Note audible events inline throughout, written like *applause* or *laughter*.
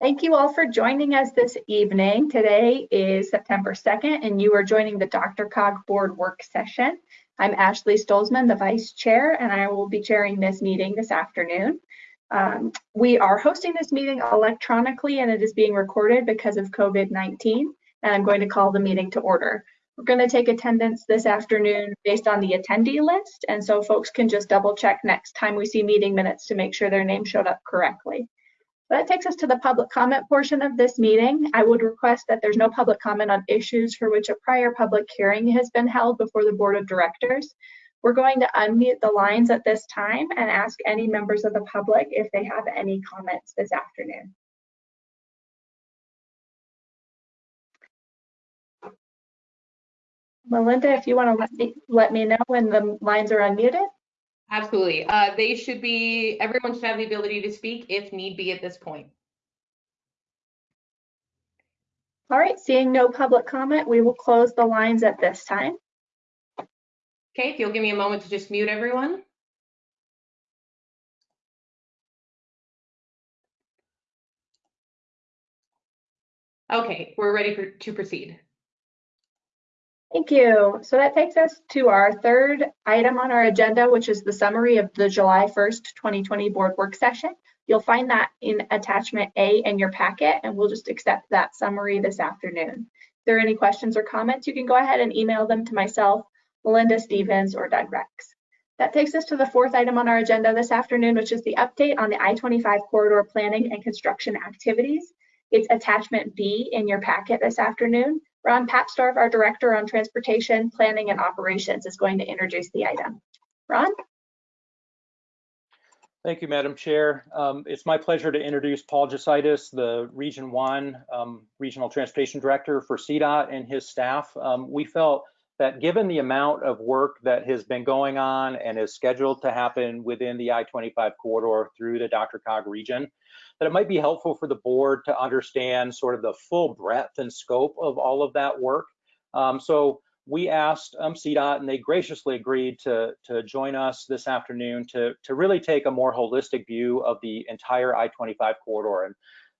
Thank you all for joining us this evening. Today is September 2nd, and you are joining the DRCOG board work session. I'm Ashley Stolzmann, the vice chair, and I will be chairing this meeting this afternoon. Um, we are hosting this meeting electronically and it is being recorded because of COVID-19, and I'm going to call the meeting to order. We're going to take attendance this afternoon based on the attendee list, and so folks can just double check next time we see meeting minutes to make sure their name showed up correctly. That takes us to the public comment portion of this meeting. I would request that there's no public comment on issues for which a prior public hearing has been held before the board of directors. We're going to unmute the lines at this time and ask any members of the public if they have any comments this afternoon. Melinda, if you want to let me, let me know when the lines are unmuted. Absolutely. Uh, they should be, everyone should have the ability to speak if need be at this point. All right, seeing no public comment, we will close the lines at this time. Okay, if you'll give me a moment to just mute everyone. Okay, we're ready for, to proceed. Thank you. So that takes us to our third item on our agenda, which is the summary of the July 1st, 2020 board work session. You'll find that in attachment A in your packet, and we'll just accept that summary this afternoon. If there are any questions or comments, you can go ahead and email them to myself, Melinda Stevens, or Doug Rex. That takes us to the fourth item on our agenda this afternoon, which is the update on the I-25 corridor planning and construction activities. It's attachment B in your packet this afternoon. Ron Papsdorf, our Director on Transportation, Planning and Operations, is going to introduce the item. Ron? Thank you, Madam Chair. Um, it's my pleasure to introduce Paul Jesaitis, the Region 1 um, Regional Transportation Director for CDOT and his staff. Um, we felt that given the amount of work that has been going on and is scheduled to happen within the I-25 corridor through the DRCOG region, that it might be helpful for the board to understand sort of the full breadth and scope of all of that work. Um, so we asked um, CDOT and they graciously agreed to, to join us this afternoon to, to really take a more holistic view of the entire I-25 corridor. And,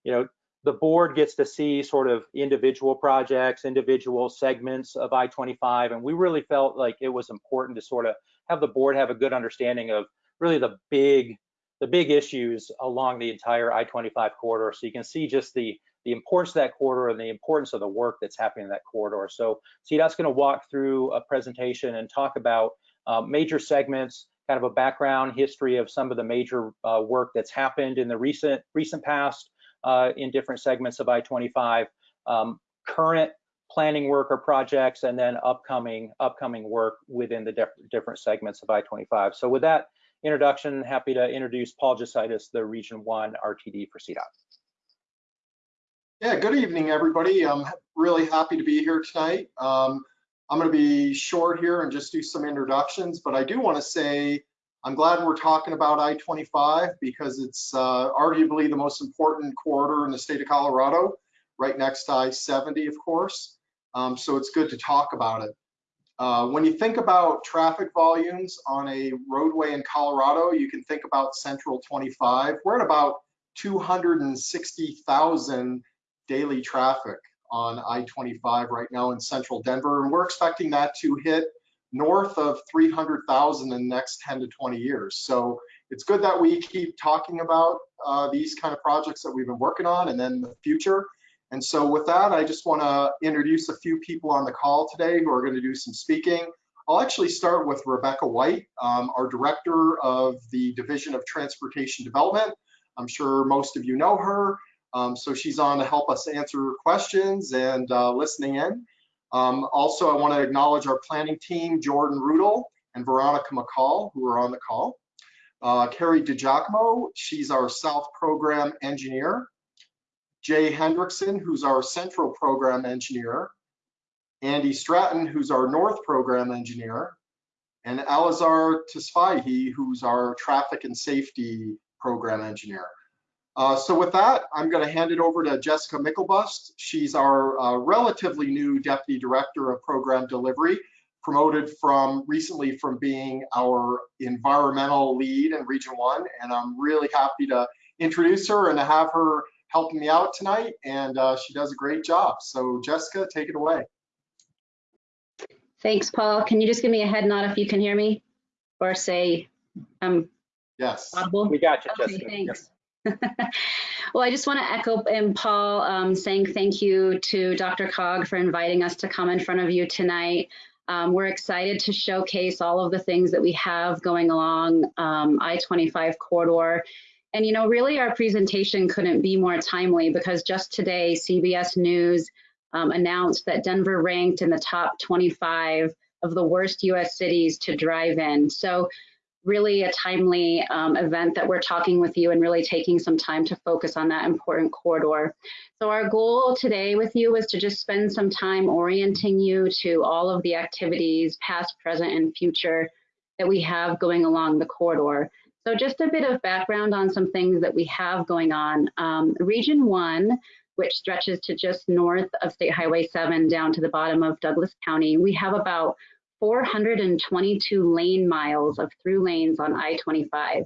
you know, the board gets to see sort of individual projects, individual segments of I-25, and we really felt like it was important to sort of have the board have a good understanding of really the big the big issues along the entire I-25 corridor. So you can see just the, the importance of that corridor and the importance of the work that's happening in that corridor. So CDOT's gonna walk through a presentation and talk about uh, major segments, kind of a background history of some of the major uh, work that's happened in the recent, recent past uh, in different segments of I-25, um, current planning work or projects, and then upcoming upcoming work within the different segments of I-25. So with that, introduction, happy to introduce Paul Jesaitis, the Region 1 RTD for CDOT. Yeah, good evening, everybody. I'm really happy to be here tonight. Um, I'm going to be short here and just do some introductions, but I do want to say I'm glad we're talking about I-25 because it's uh, arguably the most important corridor in the state of Colorado, right next to I-70, of course. Um, so it's good to talk about it. Uh, when you think about traffic volumes on a roadway in Colorado, you can think about Central 25. We're at about 260,000 daily traffic on I-25 right now in central Denver, and we're expecting that to hit north of 300,000 in the next 10 to 20 years. So it's good that we keep talking about uh, these kind of projects that we've been working on and then the future. And so with that, I just want to introduce a few people on the call today who are going to do some speaking. I'll actually start with Rebecca White, um, our Director of the Division of Transportation Development. I'm sure most of you know her. Um, so she's on to help us answer questions and uh, listening in. Um, also, I want to acknowledge our planning team, Jordan Rudel and Veronica McCall, who are on the call. Uh, Carrie DiGiacomo, she's our South Program Engineer. Jay Hendrickson, who's our central program engineer, Andy Stratton, who's our north program engineer, and Alazar Tesfaye, who's our traffic and safety program engineer. Uh, so with that, I'm going to hand it over to Jessica Myklebust. She's our uh, relatively new Deputy Director of Program Delivery, promoted from recently from being our environmental lead in Region 1. And I'm really happy to introduce her and to have her helping me out tonight, and uh, she does a great job. So Jessica, take it away. Thanks, Paul. Can you just give me a head nod if you can hear me? Or say I'm Yes. audible? We got you, Okay, Jessica. Yep. thanks. *laughs* Well, I just want to echo and Paul um, saying thank you to DRCOG for inviting us to come in front of you tonight. Um, we're excited to showcase all of the things that we have going along um, I-25 corridor. And you know, really our presentation couldn't be more timely because just today CBS News um, announced that Denver ranked in the top 25 of the worst US cities to drive in. So really a timely um, event that we're talking with you and really taking some time to focus on that important corridor. So our goal today with you was to just spend some time orienting you to all of the activities, past, present, and future that we have going along the corridor. So just a bit of background on some things that we have going on. Um, Region 1, which stretches to just north of State Highway 7 down to the bottom of Douglas County, we have about 422 lane miles of through lanes on I-25.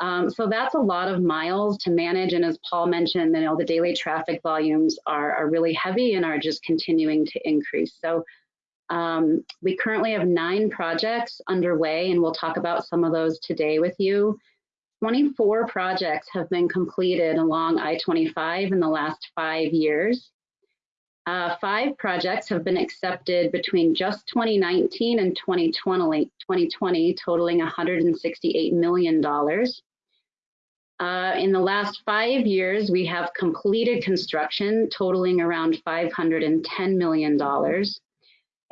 Um, so that's a lot of miles to manage. And as Paul mentioned, you know, the daily traffic volumes are, are really heavy and are just continuing to increase. So um, we currently have nine projects underway, and we'll talk about some of those today with you. 24 projects have been completed along I-25 in the last five years. Uh, five projects have been accepted between just 2019 and 2020, 2020 totaling $168 million. Uh, in the last five years, we have completed construction totaling around $510 million.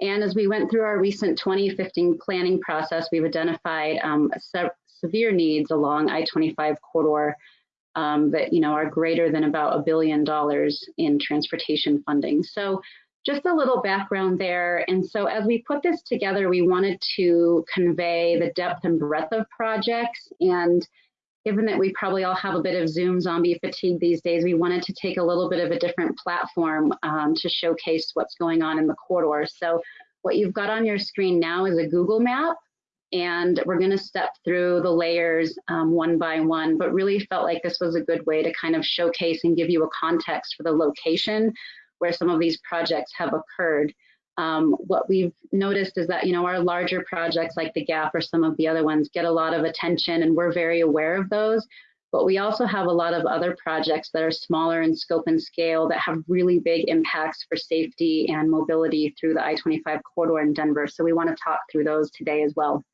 And as we went through our recent 2015 planning process, we've identified um, se severe needs along I-25 corridor um, that you know are greater than about a billion dollars in transportation funding. So just a little background there. And so as we put this together, we wanted to convey the depth and breadth of projects. And given that we probably all have a bit of Zoom zombie fatigue these days, we wanted to take a little bit of a different platform um, to showcase what's going on in the corridor. So what you've got on your screen now is a Google map and we're going to step through the layers um, one by one, but really felt like this was a good way to kind of showcase and give you a context for the location where some of these projects have occurred. Um, what we've noticed is that, you know, our larger projects like the GAP or some of the other ones get a lot of attention and we're very aware of those. But we also have a lot of other projects that are smaller in scope and scale that have really big impacts for safety and mobility through the I-25 corridor in Denver. So we want to talk through those today as well.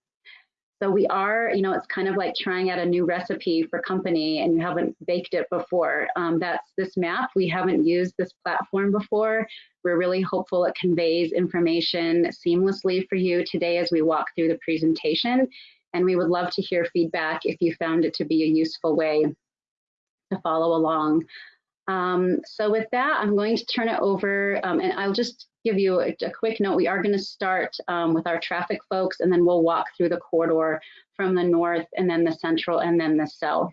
So we are, you know, it's kind of like trying out a new recipe for company and you haven't baked it before. Um, that's this map. We haven't used this platform before. We're really hopeful it conveys information seamlessly for you today as we walk through the presentation. And we would love to hear feedback if you found it to be a useful way to follow along. Um, so with that, I'm going to turn it over um, and I'll just give you a, a quick note. We are going to start um, with our traffic folks and then we'll walk through the corridor from the north and then the central and then the south.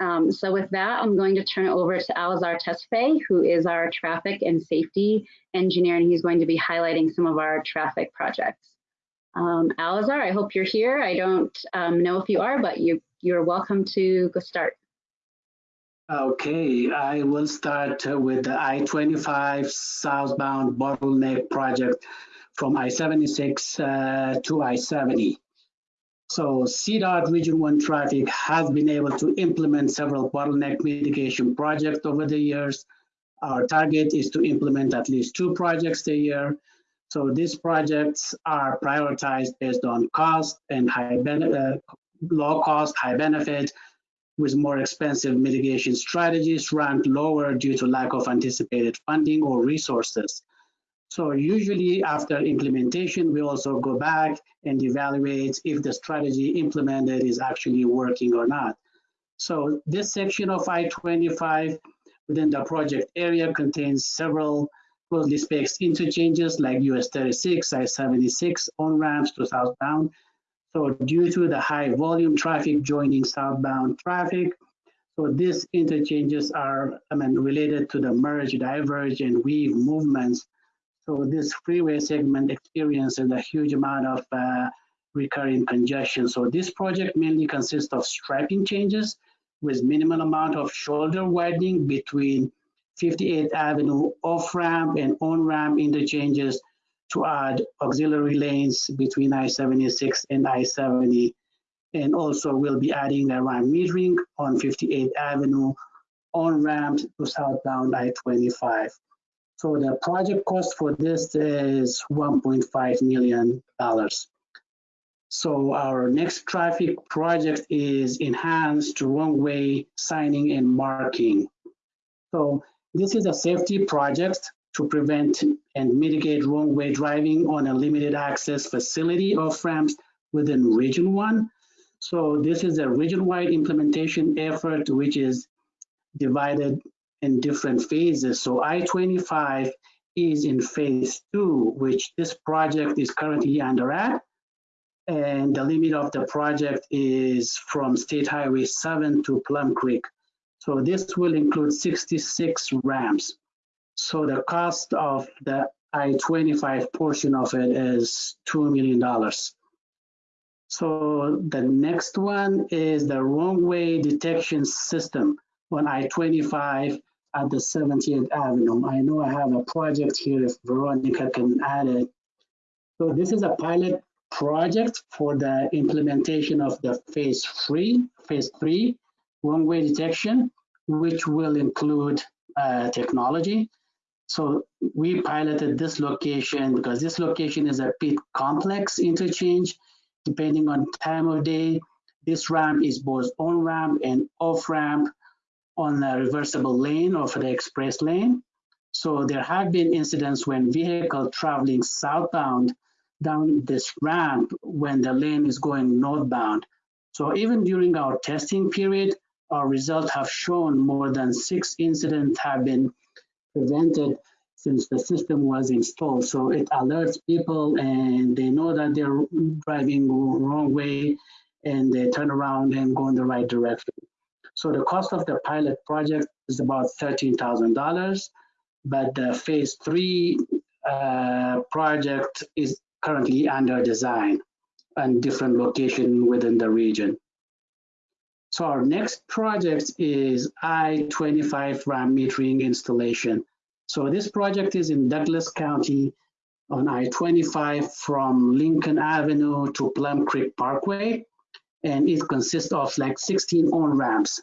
Um, so with that, I'm going to turn it over to Alazar Tesfaye, who is our traffic and safety engineer, and he's going to be highlighting some of our traffic projects. Um, Alazar, I hope you're here. I don't um, know if you are, but you, you're welcome to go start. Okay, I will start with the I-25 southbound bottleneck project from I-76 uh, to I-70. So CDOT Region 1 Traffic has been able to implement several bottleneck mitigation projects over the years. Our target is to implement at least two projects a year. So these projects are prioritized based on cost and high uh, low cost, high benefit, with more expensive mitigation strategies ranked lower due to lack of anticipated funding or resources. So usually after implementation, we also go back and evaluate if the strategy implemented is actually working or not. So this section of I-25 within the project area contains several closely spaced interchanges like US 36, I-76 on-ramps to southbound, so due to the high volume traffic joining southbound traffic, so these interchanges are I mean, related to the merge, diverge, and weave movements. So this freeway segment experiences a huge amount of uh, recurring congestion. So this project mainly consists of striping changes with minimal amount of shoulder widening between 58th Avenue off-ramp and on-ramp interchanges to add auxiliary lanes between I-76 and I-70. And also we'll be adding a ramp metering on 58th Avenue on-ramp to southbound I-25. So the project cost for this is $1.5 million. So our next traffic project is enhanced wrong-way signing and marking. So this is a safety project to prevent and mitigate wrong-way driving on a limited access facility off ramps within Region 1. So this is a region-wide implementation effort which is divided in different phases. So I-25 is in phase two, which this project is currently under at. And the limit of the project is from State Highway 7 to Plum Creek. So this will include 66 ramps. So the cost of the I-25 portion of it is $2 million. So the next one is the wrong way detection system on I-25 at the 70th Avenue. I know I have a project here if Veronica can add it. So this is a pilot project for the implementation of the phase three, phase three wrong way detection, which will include uh, technology. So we piloted this location because this location is a bit complex interchange. Depending on time of day, this ramp is both on ramp and off ramp on the reversible lane or the express lane. So there have been incidents when vehicle traveling southbound down this ramp when the lane is going northbound. So even during our testing period, our results have shown more than six incidents have been prevented since the system was installed. So it alerts people and they know that they're driving wrong way and they turn around and go in the right direction. So the cost of the pilot project is about $13,000, but the phase three uh, project is currently under design and different location within the region. So our next project is I-25 ramp metering installation. So this project is in Douglas County on I-25 from Lincoln Avenue to Plum Creek Parkway. And it consists of like 16 on-ramps.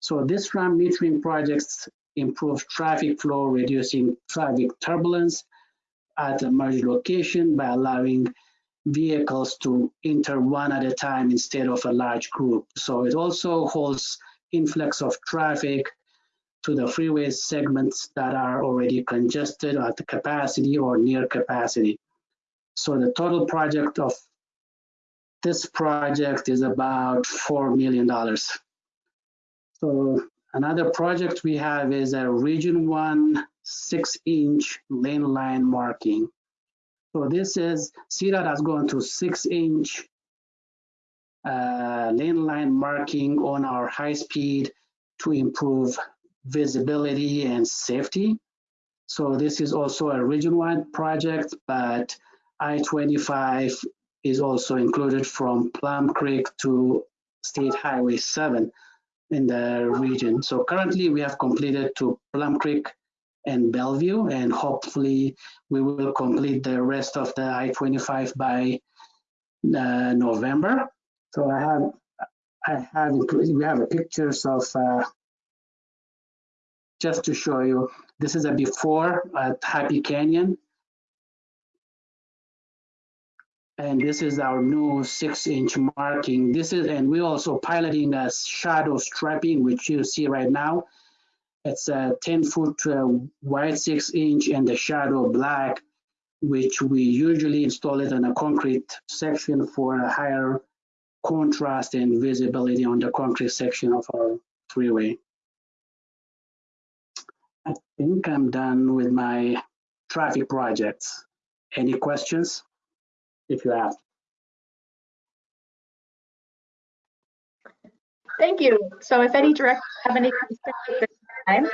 So this ramp metering projects improve traffic flow, reducing traffic turbulence at a merge location by allowing vehicles to enter one at a time instead of a large group. So it also holds influx of traffic to the freeway segments that are already congested at the capacity or near capacity. So the total project of this project is about $4 million. So another project we have is a region one six inch lane line marking. So this is, CDOT has gone to six inch uh, lane line marking on our high speed to improve visibility and safety. So this is also a region-wide project, but I-25 is also included from Plum Creek to State Highway 7 in the region. So currently we have completed to Plum Creek and Bellevue, and hopefully we will complete the rest of the I-25 by uh, November. So I have, I have, we have pictures of, uh, just to show you, this is a before at Happy Canyon. And this is our new six inch marking. This is, and we're also piloting a shadow striping, which you see right now. It's a 10 foot uh, wide six inch and the shadow black, which we usually install it on a concrete section for a higher contrast and visibility on the concrete section of our freeway. I think I'm done with my traffic projects. Any questions? If you have. Thank you. So if any directors have any questions time.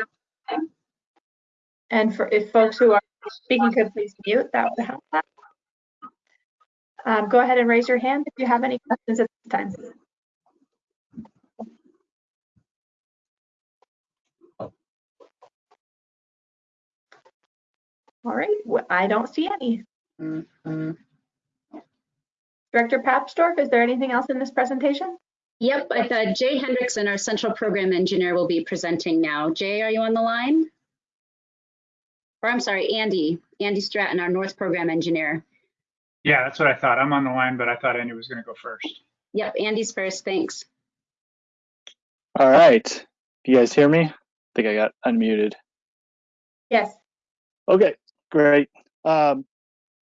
And for if folks who are speaking could please mute, that would help. Um, go ahead and raise your hand if you have any questions at this time. All right, well, I don't see any. Mm -hmm. Director Papsdorf, is there anything else in this presentation? Yep, I thought Jay Hendrickson, our central program engineer, will be presenting now. Jay, are you on the line? Or I'm sorry, Andy, Andy Stratton, our North Program Engineer. Yeah, that's what I thought. I'm on the line, but I thought Andy was going to go first. Yep, Andy's first, thanks. All right. You guys hear me? I think I got unmuted. Yes. Okay, great. Um,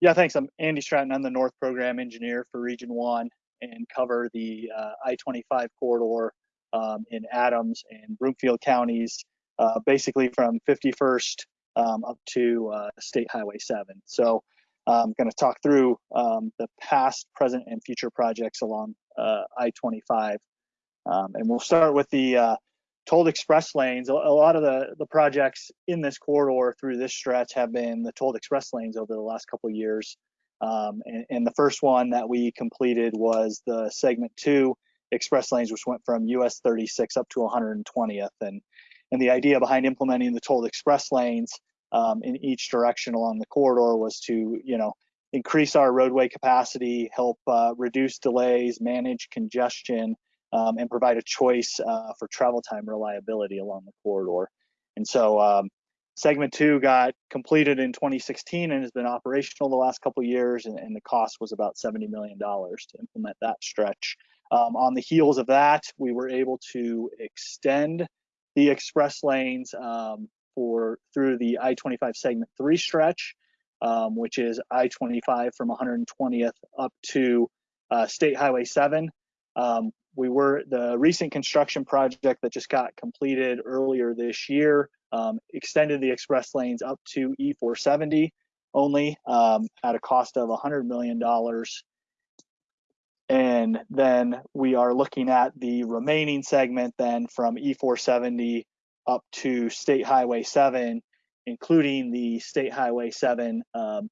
yeah, thanks. I'm Andy Stratton. I'm the North Program Engineer for Region 1 and cover the uh, I-25 corridor um, in Adams and Broomfield counties, uh, basically from 51st um, up to uh, State Highway 7. So I'm going to talk through um, the past, present, and future projects along uh, I-25. Um, and we'll start with the tolled express lanes. A, lot of the, the projects in this corridor through this stretch have been the tolled express lanes over the last couple years. Um, and, and the first one that we completed was the segment two express lanes, which went from US 36 up to 120th. And, and the idea behind implementing the tolled express lanes um, in each direction along the corridor was to, you know, increase our roadway capacity, help uh, reduce delays, manage congestion, um, and provide a choice uh, for travel time reliability along the corridor. And so um, segment two got completed in 2016 and has been operational the last couple of years, and, and the cost was about $70 million to implement that stretch. Um, on the heels of that, we were able to extend the express lanes um, for through the I-25 segment three stretch, um, which is I-25 from 120th up to uh, State Highway 7. Um, we were the recent construction project that just got completed earlier this year um, extended the express lanes up to E470 only um, at a cost of $100 million. And then we are looking at the remaining segment then from E470 up to State Highway 7, including the State Highway 7 um,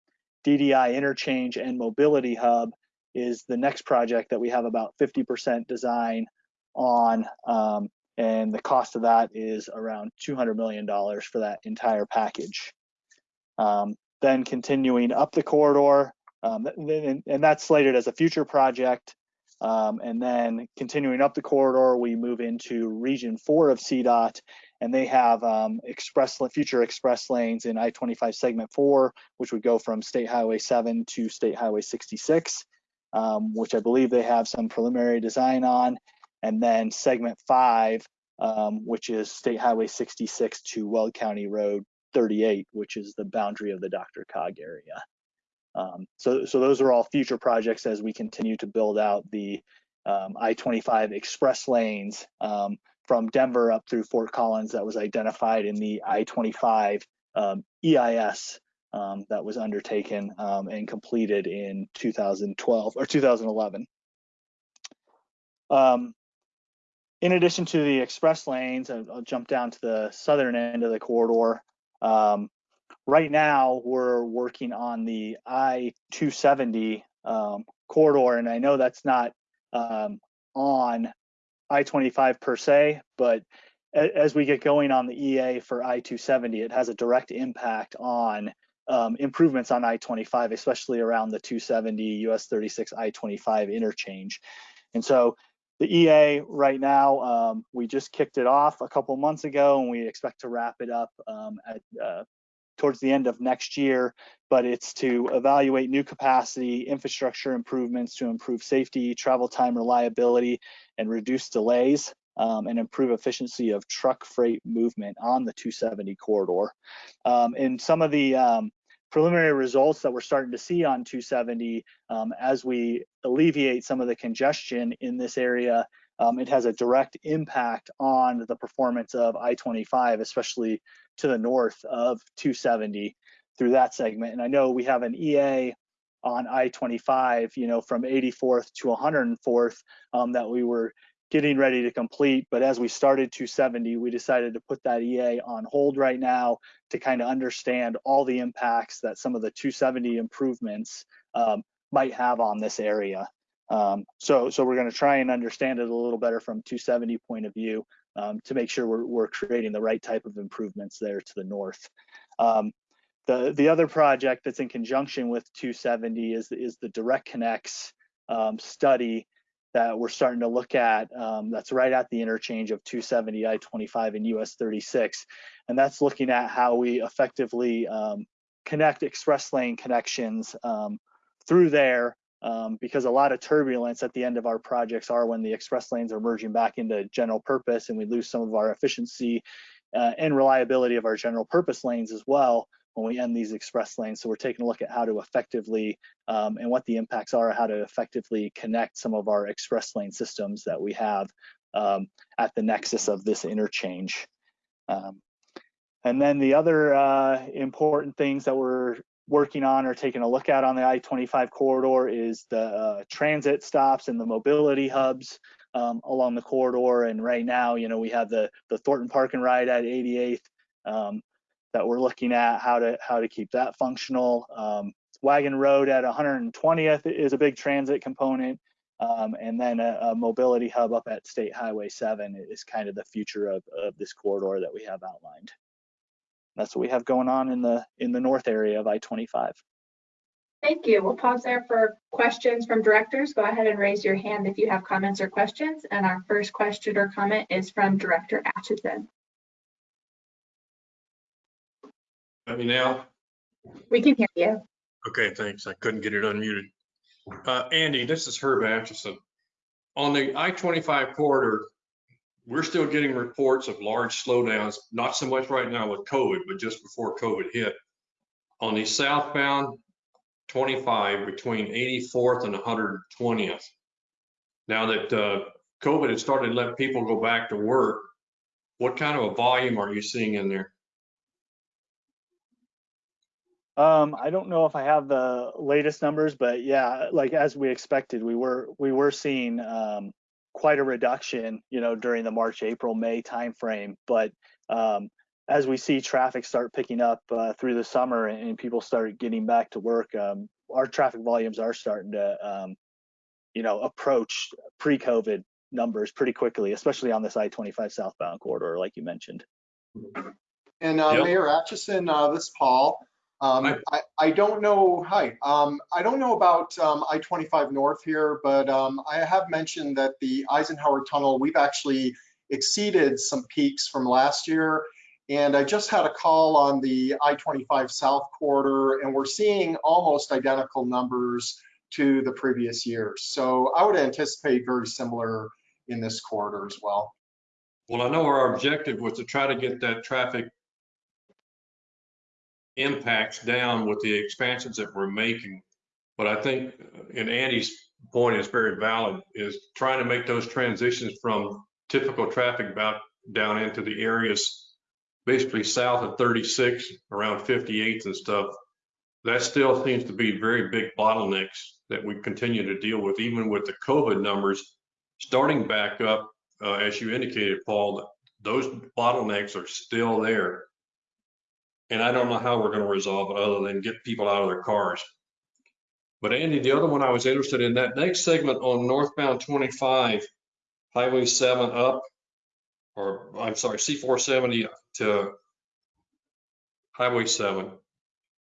DDI interchange and mobility hub is the next project that we have about 50% design on. Um, and the cost of that is around $200 million for that entire package. Um, then continuing up the corridor, um, and, and that's slated as a future project. Um, and then continuing up the corridor, we move into region four of CDOT, and they have um, express future express lanes in I-25 segment four, which would go from State Highway 7 to State Highway 66 um, which I believe they have some preliminary design on, and then segment five, um, which is State Highway 66 to Weld County Road 38, which is the boundary of the DRCOG area. Um, so, so those are all future projects as we continue to build out the um, I-25 express lanes um, from Denver up through Fort Collins that was identified in the I-25 um, EIS um, that was undertaken and completed in 2012 or 2011. Um, in addition to the express lanes, I'll, jump down to the southern end of the corridor. Um, right now, we're working on the I-270 um, corridor, and I know that's not um, on I-25 per se, but as we get going on the EA for I-270, it has a direct impact on um, improvements on I-25, especially around the 270 US 36 I-25 interchange. And so the EA right now, um, we just kicked it off a couple months ago and we expect to wrap it up um, at, uh, towards the end of next year, but it's to evaluate new capacity, infrastructure improvements to improve safety, travel time reliability, and reduce delays um, and improve efficiency of truck freight movement on the 270 corridor. Um, and some of the um, preliminary results that we're starting to see on 270 um, as we alleviate some of the congestion in this area, um, it has a direct impact on the performance of I-25, especially to the north of 270 through that segment. And I know we have an EA on I-25, you know, from 84th to 104th um, that we were getting ready to complete. But as we started 270, we decided to put that EA on hold right now to kind of understand all the impacts that some of the 270 improvements um, might have on this area. Um, so, so we're going to try and understand it a little better from 270 point of view um, to make sure we're, we're, creating the right type of improvements there to the north. Um, the the other project that's in conjunction with 270 is is the direct connects um, study that we're starting to look at. Um, that's right at the interchange of 270 I-25 and US 36, and that's looking at how we effectively um, connect express lane connections um, through there. Um, because a lot of turbulence at the end of our projects are when the express lanes are merging back into general purpose and we lose some of our efficiency uh, and reliability of our general purpose lanes as well when we end these express lanes. So we're taking a look at how to effectively um, and what the impacts are, how to effectively connect some of our express lane systems that we have um, at the nexus of this interchange. Um, and then the other uh, important things that we're working on or taking a look at on the I-25 corridor is the uh, transit stops and the mobility hubs um, along the corridor. And right now, you know, we have the the Thornton Park and Ride at 88th um, that we're looking at how to how to keep that functional. Um, Wagon Road at 120th is a big transit component. Um, and then a, a, mobility hub up at State Highway 7 is kind of the future of, of this corridor that we have outlined. That's what we have going on in the in the north area of I-25. Thank you. We'll pause there for questions from directors. Go ahead and raise your hand if you have comments or questions. And our first question or comment is from Director Atchison. Let me now? We can hear you. Okay, thanks. I couldn't get it unmuted. Uh, Andy, this is Herb Atchison. On the I-25 corridor, we're still getting reports of large slowdowns, not so much right now with COVID, but just before COVID hit. On the southbound 25 between 84th and 120th. Now that uh, COVID has started to let people go back to work, what kind of a volume are you seeing in there? Um, I don't know if I have the latest numbers, but yeah, like as we expected, we were we were seeing um, quite a reduction, you know, during the March, April, May timeframe. But um, as we see traffic start picking up uh, through the summer and people start getting back to work, um, our traffic volumes are starting to, um, you know, approach pre-COVID numbers pretty quickly, especially on this I-25 southbound corridor, like you mentioned. And uh, Yep. Mayor Atchison, uh, this is Paul. Um. I, I don't know, hi, um, I don't know about um, I-25 North here, but um, I have mentioned that the Eisenhower Tunnel, we've actually exceeded some peaks from last year. And I just had a call on the I-25 South corridor, and we're seeing almost identical numbers to the previous years. So I would anticipate very similar in this corridor as well. Well, I know our objective was to try to get that traffic impacts down with the expansions that we're making. But I think, and Andy's point is very valid, is trying to make those transitions from typical traffic about down into the areas basically south of 36, around 58th and stuff. That still seems to be very big bottlenecks that we continue to deal with, even with the COVID numbers starting back up, uh, as you indicated, Paul, those bottlenecks are still there. And I don't know how we're going to resolve it other than get people out of their cars. But Andy, the other one I was interested in, that next segment on northbound 25, Highway 7 up, or I'm sorry, C470 to Highway 7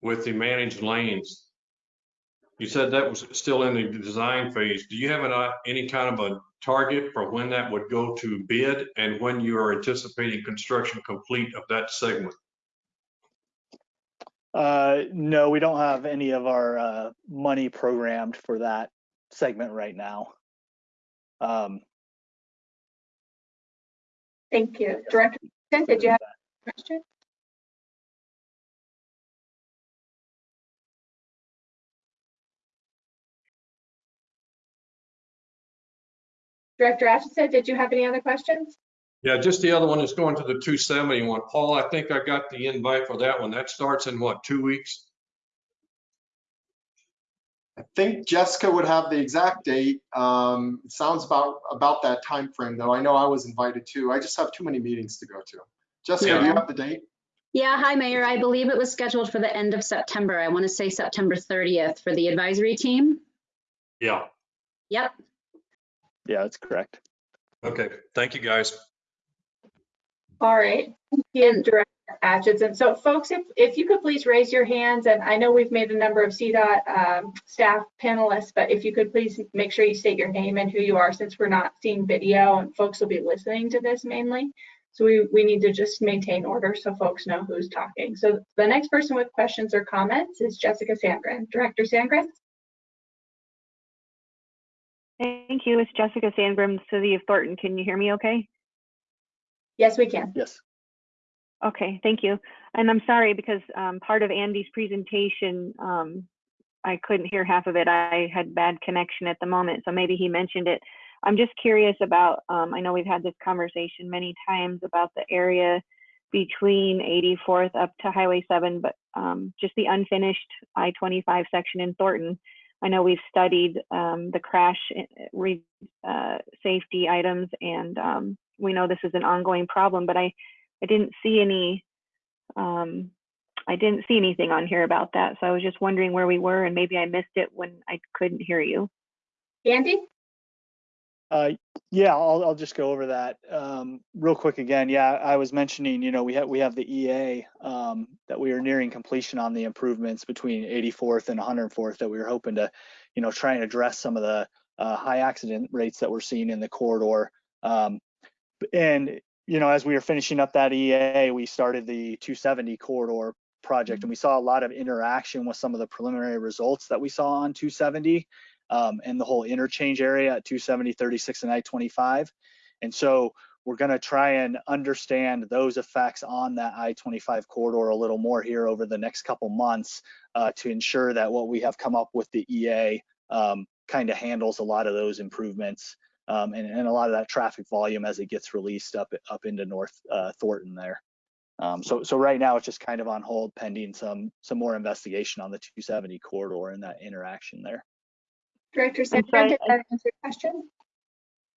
with the managed lanes. You said that was still in the design phase. Do you have an, uh, any kind of a target for when that would go to bid and when you are anticipating construction complete of that segment? Uh, no, we don't have any of our uh, money programmed for that segment right now. Um, Thank you. Director, did you have a question? Director Atchison, did you have any other questions? Yeah, just the other one is going to the 270 one. Paul, I think I got the invite for that one. That starts in what, two weeks? I think Jessica would have the exact date. Um, it sounds about about that time frame, though. I know I was invited too. I just have too many meetings to go to. Jessica, do you have the date? Yeah, hi, Mayor. I believe it was scheduled for the end of September. I want to say September 30th for the advisory team. Yeah. Yep. yeah, that's correct. Okay, thank you, guys. All right, thank you, Director Atchison. So folks, if, if you could please raise your hands, and I know we've made a number of CDOT um, staff panelists, but if you could please make sure you state your name and who you are, since we're not seeing video and folks will be listening to this mainly. So we, we need to just maintain order so folks know who's talking. So the next person with questions or comments is Jessica Sandgren. Director Sandgren? Thank you. It's Jessica Sandgren, City of Thornton. Can you hear me okay? Yes, we can. Yes. Okay, thank you. And I'm sorry because um, part of Andy's presentation, um, I couldn't hear half of it. I had bad connection at the moment, so maybe he mentioned it. I'm just curious about, um, I know we've had this conversation many times about the area between 84th up to Highway 7, but um, just the unfinished I-25 section in Thornton. I know we've studied um, the crash eh, re, uh, safety items and um, we know this is an ongoing problem, but I, I didn't see any, um, I didn't see anything on here about that. So I was just wondering where we were and maybe I missed it when I couldn't hear you. Andy? Uh, yeah, I'll, I'll just go over that um, real quick again. Yeah, I was mentioning, you know, we have we have the EA um, that we are nearing completion on the improvements between 84th and 104th that we were hoping to, you know, try and address some of the uh, high accident rates that we're seeing in the corridor. Um, and you know, as we were finishing up that EA, we started the 270 corridor project, and we saw a lot of interaction with some of the preliminary results that we saw on 270 um, and the whole interchange area at 270, 36, and I-25. And so we're going to try and understand those effects on that I-25 corridor a little more here over the next couple months uh, to ensure that what we have come up with the EA um, kind of handles a lot of those improvements um, and, and, a lot of that traffic volume as it gets released up up into North uh, Thornton there. Um, so so right now it's just kind of on hold pending some some more investigation on the 270 corridor and that interaction there. Director Sandgren, did that answer your question?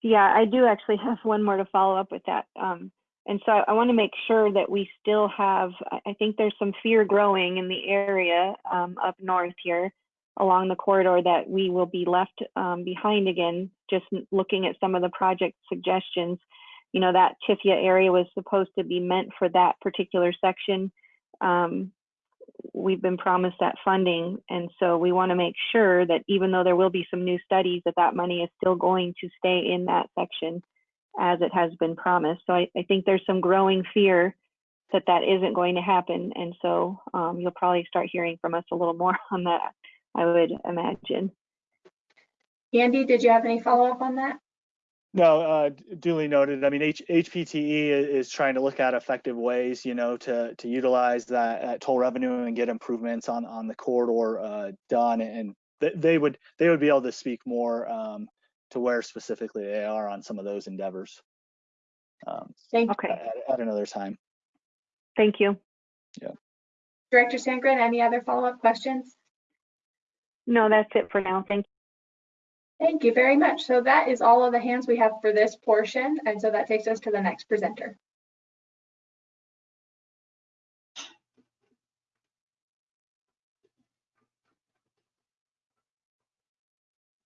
Yeah, I do actually *laughs* have one more to follow up with that. Um, and so I want to make sure that we still have, I think there's some fear growing in the area um, up north here along the corridor that we will be left um, behind again, just looking at some of the project suggestions. You know, that TIFIA area was supposed to be meant for that particular section. Um, we've been promised that funding. And so we want to make sure that even though there will be some new studies, that that money is still going to stay in that section as it has been promised. So I, I think there's some growing fear that that isn't going to happen. And so um, you'll probably start hearing from us a little more *laughs* on that, I would imagine. Andy, did you have any follow up on that? No, uh, duly noted. I mean, H- HPTE is trying to look at effective ways, you know, to to utilize that, that toll revenue and get improvements on on the corridor uh, done, and th- they would they would be able to speak more um, to where specifically they are on some of those endeavors. Um, Thank okay. At, at another time. Thank you. Yeah. Director Sandgren, any other follow up questions? No, that's it for now. Thank you. Thank you very much. So that is all of the hands we have for this portion. And so that takes us to the next presenter.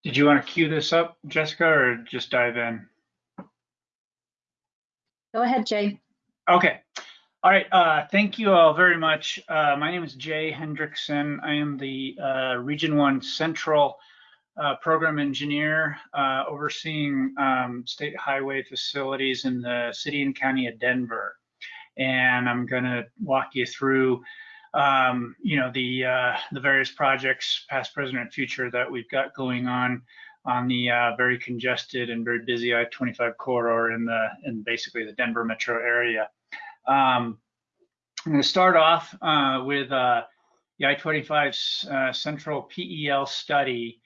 Did you want to cue this up, Jessica, or just dive in? Go ahead, Jay. Okay. All right. Uh, thank you all very much. Uh, my name is Jay Hendrickson. I am the uh, Region 1 Central uh, program engineer uh, overseeing um, state highway facilities in the city and county of Denver. And I'm going to walk you through, um, you know, the uh, the various projects, past, present, and future that we've got going on on the uh, very congested and very busy I-25 corridor in the in basically the Denver metro area. Um, I'm going to start off uh, with uh, the I-25 Central PEL study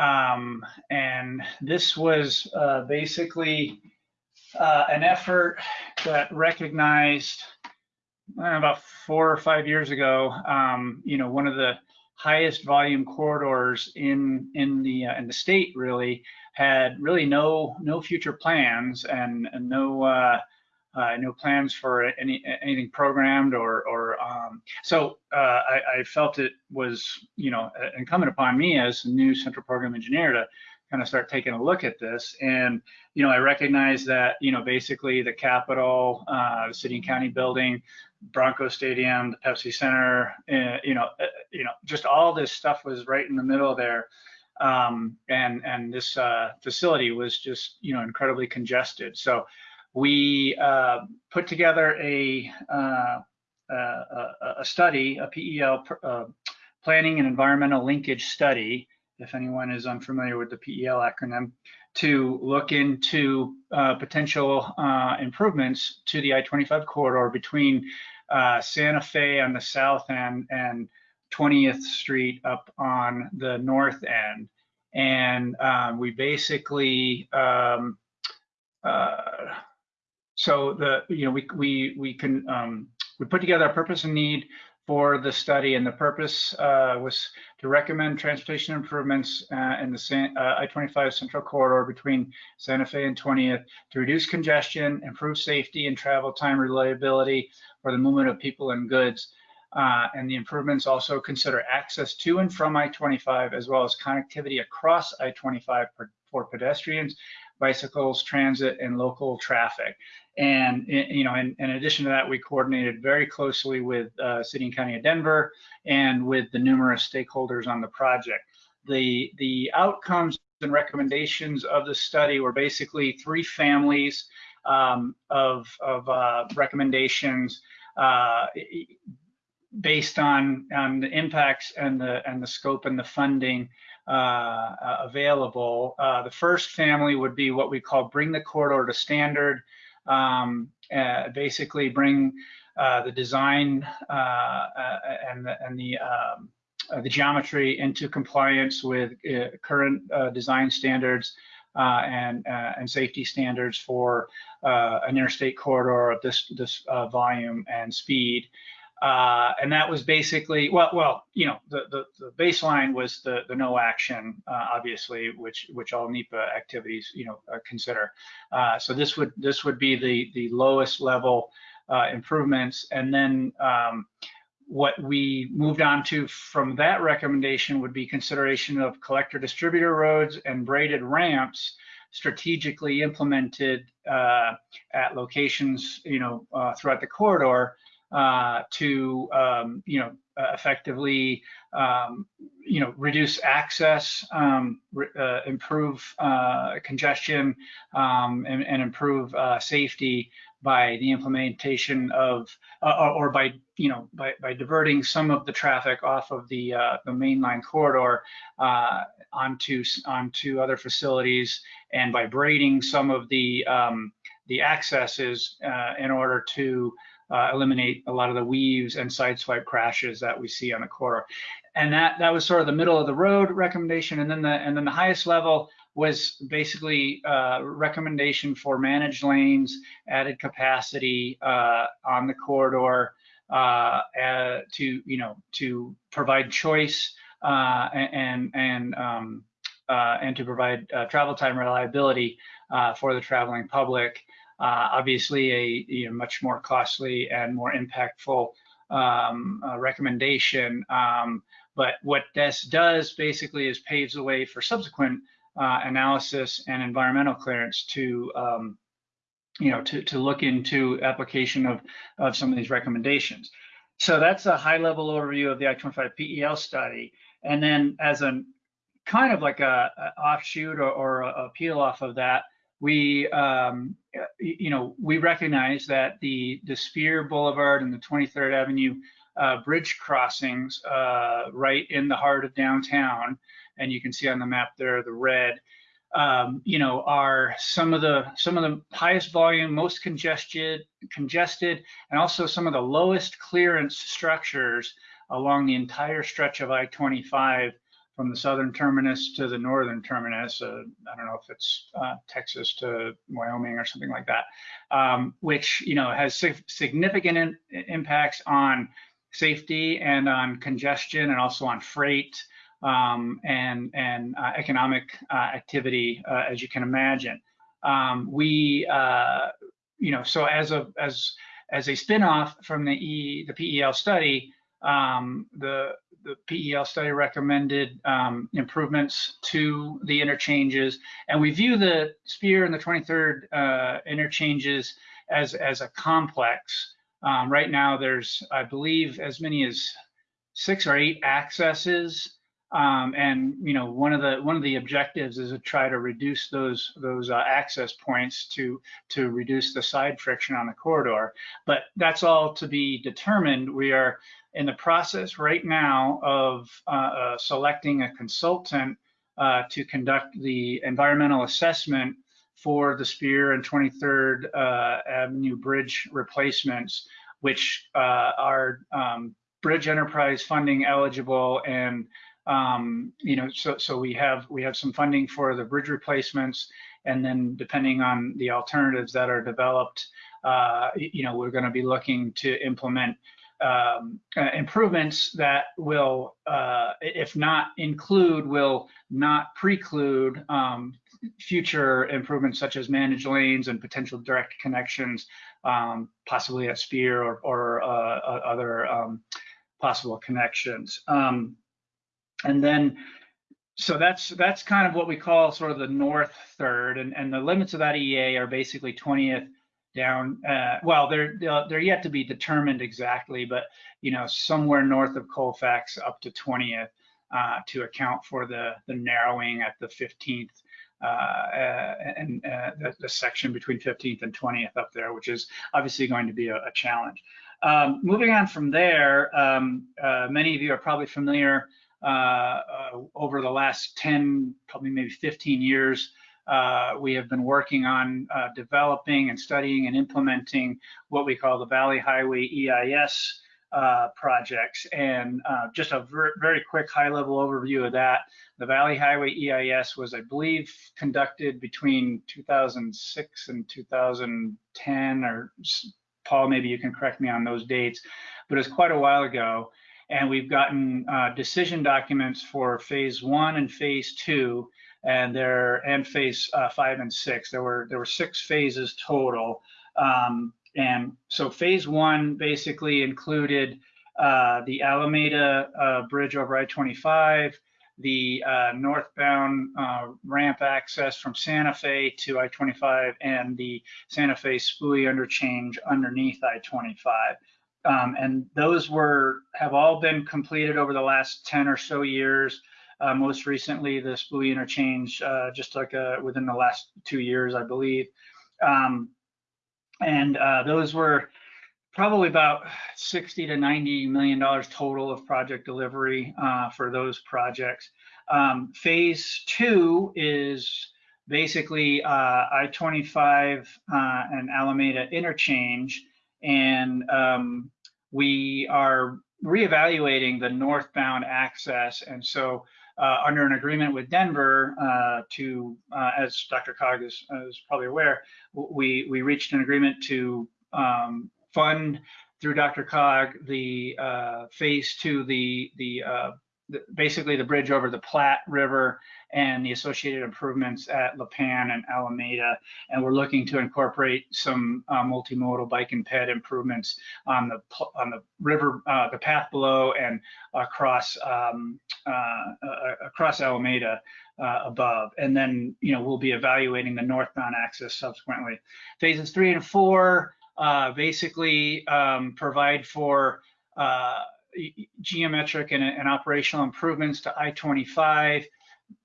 um, and this was uh, basically uh, an effort that recognized uh, about four or five years ago, um, you know, one of the highest volume corridors in in the uh, in the state really had really no no future plans and, and no uh, uh, no plans for any anything programmed or or um, so uh, I, I, felt it was you know incumbent upon me as a new central program engineer to kind of start taking a look at this. And, you know, I recognize that, you know, basically the Capitol, uh, city and county building, Bronco Stadium, the Pepsi Center, uh, you know, uh, you know, just all this stuff was right in the middle there. Um, and and this uh, facility was just, you know, incredibly congested. So we uh, put together a, uh, a, a study, a PEL, uh, Planning and Environmental Linkage Study, if anyone is unfamiliar with the PEL acronym, to look into uh, potential uh, improvements to the I-25 corridor between uh, Santa Fe on the south end and 20th Street up on the north end. And um, we basically, um, uh, so the, you know, we, we, we can, um, we put together a purpose and need for the study, and the purpose uh, was to recommend transportation improvements uh, in the San, uh, I-25 Central Corridor between Santa Fe and 20th to reduce congestion, improve safety and travel time reliability for the movement of people and goods. Uh, and the improvements also consider access to and from I-25 as well as connectivity across I-25 for, for pedestrians, bicycles, transit, and local traffic. And you know, in, in, addition to that, we coordinated very closely with uh, City and County of Denver and with the numerous stakeholders on the project. The the outcomes and recommendations of the study were basically three families um, of of uh, recommendations uh, based on on the impacts and the and the scope and the funding uh, available. Uh, the first family would be what we call bring the corridor to standard um, uh, basically bring uh, the design uh, uh and the, and the, um, uh, the geometry into compliance with uh, current design standards and and safety standards for an interstate corridor of this this volume and speed. Uh, and that was basically well, well, you know, the the, the baseline was the the no action, uh, obviously, which which all NEPA activities, you know, uh, consider. Uh, so this would this would be the the lowest level uh, improvements, and then um, what we moved on to from that recommendation would be consideration of collector distributor roads and braided ramps strategically implemented uh, at locations, you know, throughout the corridor uh, to um, you know effectively um, you know reduce access, um, uh, improve uh, congestion, um, and, and, improve uh, safety by the implementation of uh, or by you know by, by diverting some of the traffic off of the uh, the mainline corridor onto onto other facilities and by braiding some of the um, the accesses in order to uh, eliminate a lot of the weaves and sideswipe crashes that we see on the corridor. And that that was sort of the middle of the road recommendation. And then the and then the highest level was basically uh, recommendation for managed lanes, added capacity uh, on the corridor uh, to you know to provide choice uh, and and um, uh, and to provide travel time reliability for the traveling public. Uh, obviously, a you know, much more costly and more impactful um, uh, recommendation. Um, but what this does basically is paves the way for subsequent uh, analysis and environmental clearance to um, you know to, to look into application of, of some of these recommendations. So that's a high level overview of the I-25 PEL study. And then as a kind of like a, a offshoot or, or a, a peel off of that, we um, you know we recognize that the the Speer Boulevard and the 23rd Avenue uh, bridge crossings uh, right in the heart of downtown, and you can see on the map there the red. Um, you know, are some of the some of the highest volume, most congested, congested, and also some of the lowest clearance structures along the entire stretch of I-25 from the southern terminus to the northern terminus. Uh, I don't know if it's uh, Texas to Wyoming or something like that, um, which you know has significant in impacts on safety and on congestion and also on freight um, and and uh, economic uh, activity, uh, as you can imagine. Um, we uh, you know so as a as as a spinoff from the E the PEL study, um, the the PEL study recommended um, improvements to the interchanges, and we view the Speer and the 23rd uh, interchanges as as a complex. Um, right now, there's I believe as many as six or eight accesses um, and you know, one of the one of the objectives is to try to reduce those those uh, access points to to reduce the side friction on the corridor. But that's all to be determined. We are in the process right now of uh, uh, selecting a consultant uh, to conduct the environmental assessment for the Speer and 23rd uh, Avenue bridge replacements, which uh, are um, bridge enterprise funding eligible and um, you know, so so we have we have some funding for the bridge replacements, and then depending on the alternatives that are developed, uh, you know, we're going to be looking to implement um, uh, improvements that will, uh, if not include, will not preclude um, future improvements such as managed lanes and potential direct connections, um, possibly at Speer or, or uh, other um, possible connections. Um, and then, so that's that's kind of what we call sort of the north third, and, and the limits of that EA are basically 20th down. Uh, well, they're they're yet to be determined exactly, but you know somewhere north of Colfax up to 20th uh, to account for the the narrowing at the 15th. Uh, and uh, the, the, section between 15th and 20th up there, which is obviously going to be a, a challenge. Um, moving on from there, um, uh, many of you are probably familiar over the last 10, probably maybe 15 years, uh, we have been working on uh, developing and studying and implementing what we call the Valley Highway EIS uh, projects. And uh, just a ver very quick high level overview of that. The Valley Highway EIS was, I believe, conducted between 2006 and 2010, or Paul, maybe you can correct me on those dates, but it was quite a while ago and we've gotten uh, decision documents for phase one and phase two, and there and phase uh, five and six. There were there were six phases total, um, and so phase one basically included uh, the Alameda uh, Bridge over I-25, the uh, northbound uh, ramp access from Santa Fe to I-25, and the Santa Fe SPUI interchange underneath I-25. Um, and those were have all been completed over the last 10 or so years. Uh, most recently, the SPUI interchange, uh, just like uh, within the last two years, I believe. Um, and uh, those were probably about 60 to 90 million dollars total of project delivery uh, for those projects. Um, phase two is basically uh, I-25 and Alameda interchange and um, we are reevaluating the northbound access. And so uh, under an agreement with Denver uh, to, uh, as DRCOG is, is, probably aware, we, we reached an agreement to um, fund through DRCOG the uh, phase two, the, the uh, basically the bridge over the Platte River and the associated improvements at Lipan and Alameda. And we're looking to incorporate some uh, multimodal bike and ped improvements on the on the river, uh, the path below, and across um, uh, uh across Alameda. Uh, above, and then you know we'll be evaluating the northbound access subsequently. Phases three and four uh, basically um, provide for geometric and, and, operational improvements to I-25,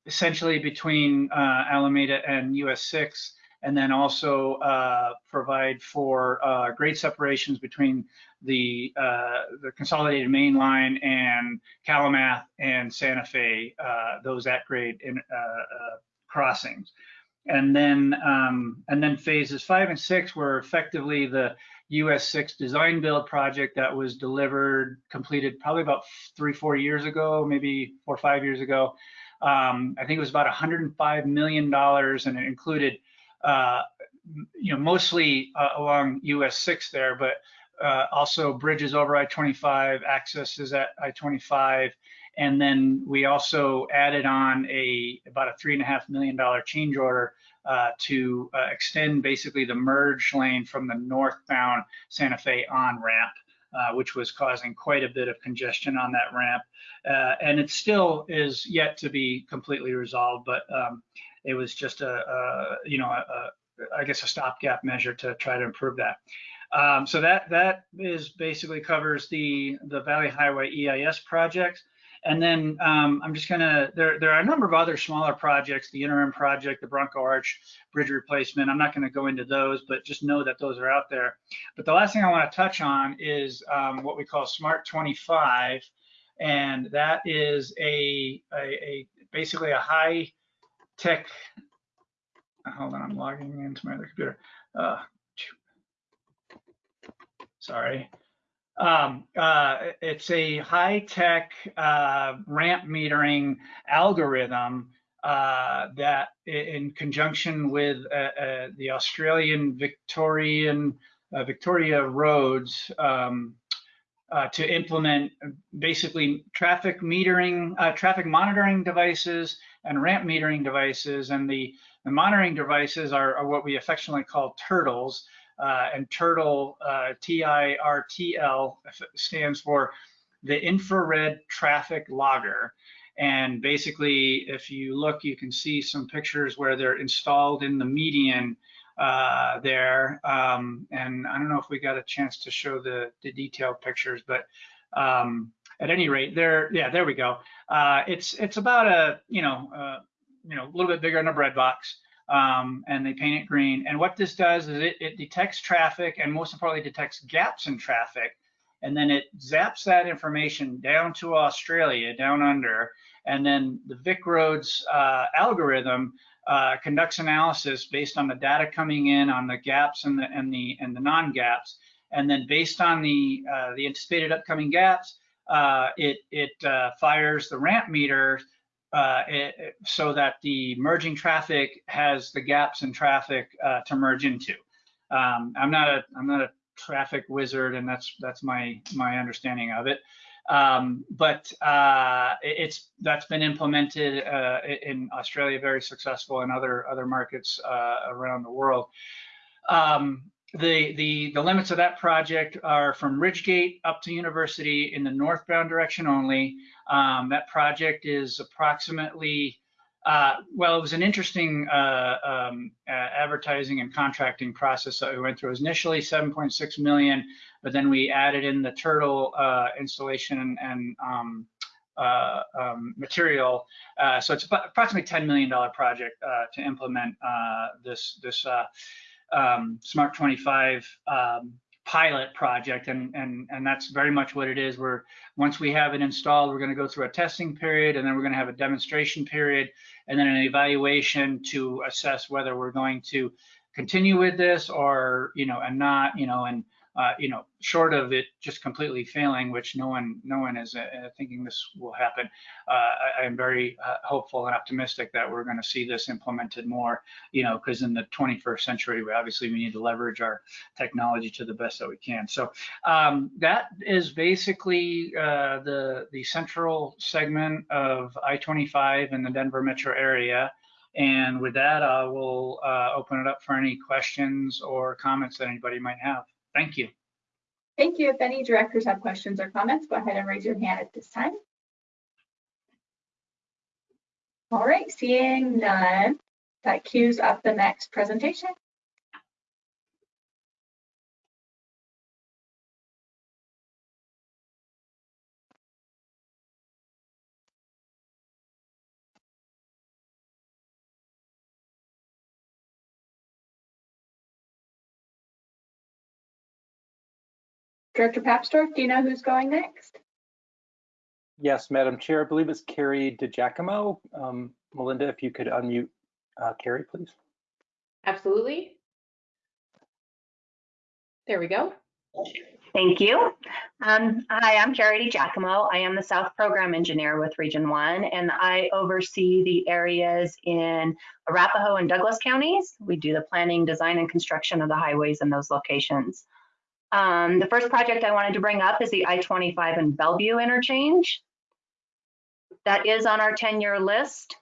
essentially between uh, Alameda and US 6, and then also uh, provide for uh, grade separations between the uh, the consolidated main line and Calumet and Santa Fe, uh, those at grade in, uh, crossings. And then um, and then phases five and six were effectively the US 6 design build project that was delivered, completed probably about three, four years ago, maybe four or five years ago. Um, I think it was about $105 million and it included, uh, you know, mostly uh, along US 6 there, but uh, also bridges over I-25, accesses at I-25, and then we also added on a about a three and a half million dollar change order uh, to uh, extend basically the merge lane from the northbound Santa Fe on ramp uh, which was causing quite a bit of congestion on that ramp. Uh, and it still is yet to be completely resolved, but um, it was just a, a you know, a, a, I guess a stopgap measure to try to improve that. Um, so that that is basically covers the the Valley Highway EIS project. And then um, I'm just gonna, there, there are a number of other smaller projects, the interim project, the Bronco Arch bridge replacement. I'm not gonna go into those, but just know that those are out there. But the last thing I wanna touch on is um, what we call Smart 25. And that is a, a, a basically a high tech, hold on, I'm logging into my other computer. Uh, sorry. Um, uh, it's a high-tech uh, ramp metering algorithm uh, that, in conjunction with uh, uh, the Australian Victorian uh, Victoria Roads, um, to implement basically traffic metering, traffic monitoring devices and ramp metering devices. And the, the monitoring devices are, are what we affectionately call turtles uh, and Turtle, uh, T-I-R-T-L, stands for the infrared traffic logger. And basically, if you look, you can see some pictures where they're installed in the median uh, there. Um, and I don't know if we got a chance to show the, the detailed pictures, but um, at any rate, there, yeah, there we go. Uh, it's it's about a you know uh, you know a little bit bigger than a bread box um, and they paint it green. And what this does is it, it detects traffic and most importantly detects gaps in traffic. And then it zaps that information down to Australia, down under. And then the VicRoads uh, algorithm uh, conducts analysis based on the data coming in on the gaps and the and the and the non-gaps. And then based on the uh, the anticipated upcoming gaps, uh, it it uh, fires the ramp meter uh, it, so that the merging traffic has the gaps in traffic uh, to merge into. Um, I'm not a I'm not a traffic wizard, and that's that's my my understanding of it. Um, but uh, it's that's been implemented uh, in Australia, very successful, in other other markets uh, around the world. Um, the, the, the limits of that project are from Ridgegate up to University in the northbound direction only. Um, that project is approximately, uh, well, it was an interesting uh, um, uh, advertising and contracting process that we went through. It was initially 7.6 million, but then we added in the turtle uh, installation and um, uh, um, material. Uh, so it's approximately $10 million project to implement this, this um, Smart 25 um, pilot project, and and and that's very much what it is. We're once we have it installed, we're going to go through a testing period, and then we're going to have a demonstration period, and then an evaluation to assess whether we're going to continue with this or you know and not you know and uh, you know, short of it just completely failing, which no one, no one is uh, thinking this will happen. Uh, I, am very uh, hopeful and optimistic that we're going to see this implemented more. You know, because in the 21st century, we obviously we need to leverage our technology to the best that we can. So um, that is basically uh, the the central segment of I-25 in the Denver metro area. And with that, I will uh, open it up for any questions or comments that anybody might have. Thank you. Thank you. If any directors have questions or comments, go ahead and raise your hand at this time. All right, seeing none, that cues up the next presentation. Director Papsdorf, do you know who's going next? Yes, Madam Chair, I believe it's Carrie DiGiacomo. Um, Melinda, if you could unmute uh, Carrie, please. Absolutely. There we go. Thank you. Um, hi, I'm Carrie DiGiacomo. I am the South Program Engineer with Region 1, and I oversee the areas in Arapahoe and Douglas counties. We do the planning, design, and construction of the highways in those locations. Um, the first project I wanted to bring up is the I-25 and Bellevue interchange. That is on our 10-year list.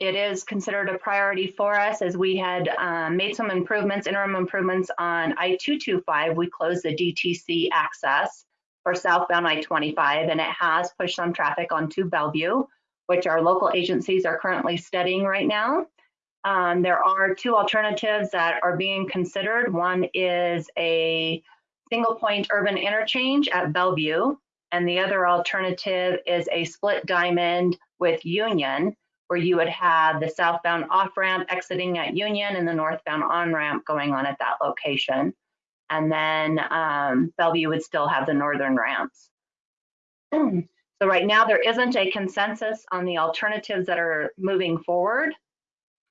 It is considered a priority for us as we had um, made some improvements, interim improvements on I-225. We closed the DTC access for southbound I-25, and it has pushed some traffic onto Bellevue, which our local agencies are currently studying right now. Um, there are two alternatives that are being considered. One is a single point urban interchange at Bellevue, and the other alternative is a split diamond with Union, where you would have the southbound off ramp exiting at Union and the northbound on ramp going on at that location. And then um, Bellevue would still have the northern ramps. *clears throat* So right now there isn't a consensus on the alternatives that are moving forward,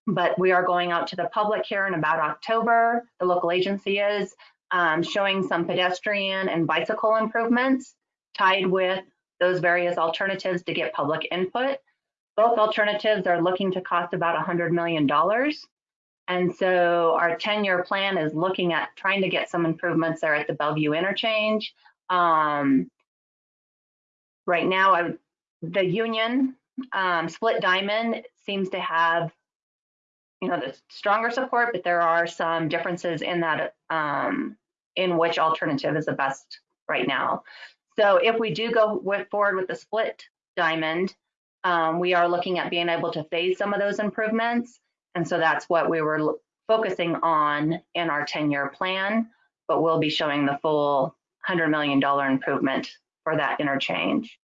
but we are going out to the public here in about October. The local agency is um, showing some pedestrian and bicycle improvements tied with those various alternatives to get public input. Both alternatives are looking to cost about $100 million. And so our 10-year plan is looking at trying to get some improvements there at the Bellevue interchange. Um, right now, I, the Union um, Split Diamond seems to have, you know, the stronger support, but there are some differences in that, um, in which alternative is the best right now. So if we do go forward with the Split Diamond, um, we are looking at being able to phase some of those improvements. And so that's what we were focusing on in our 10-year plan, but we'll be showing the full $100 million improvement for that interchange.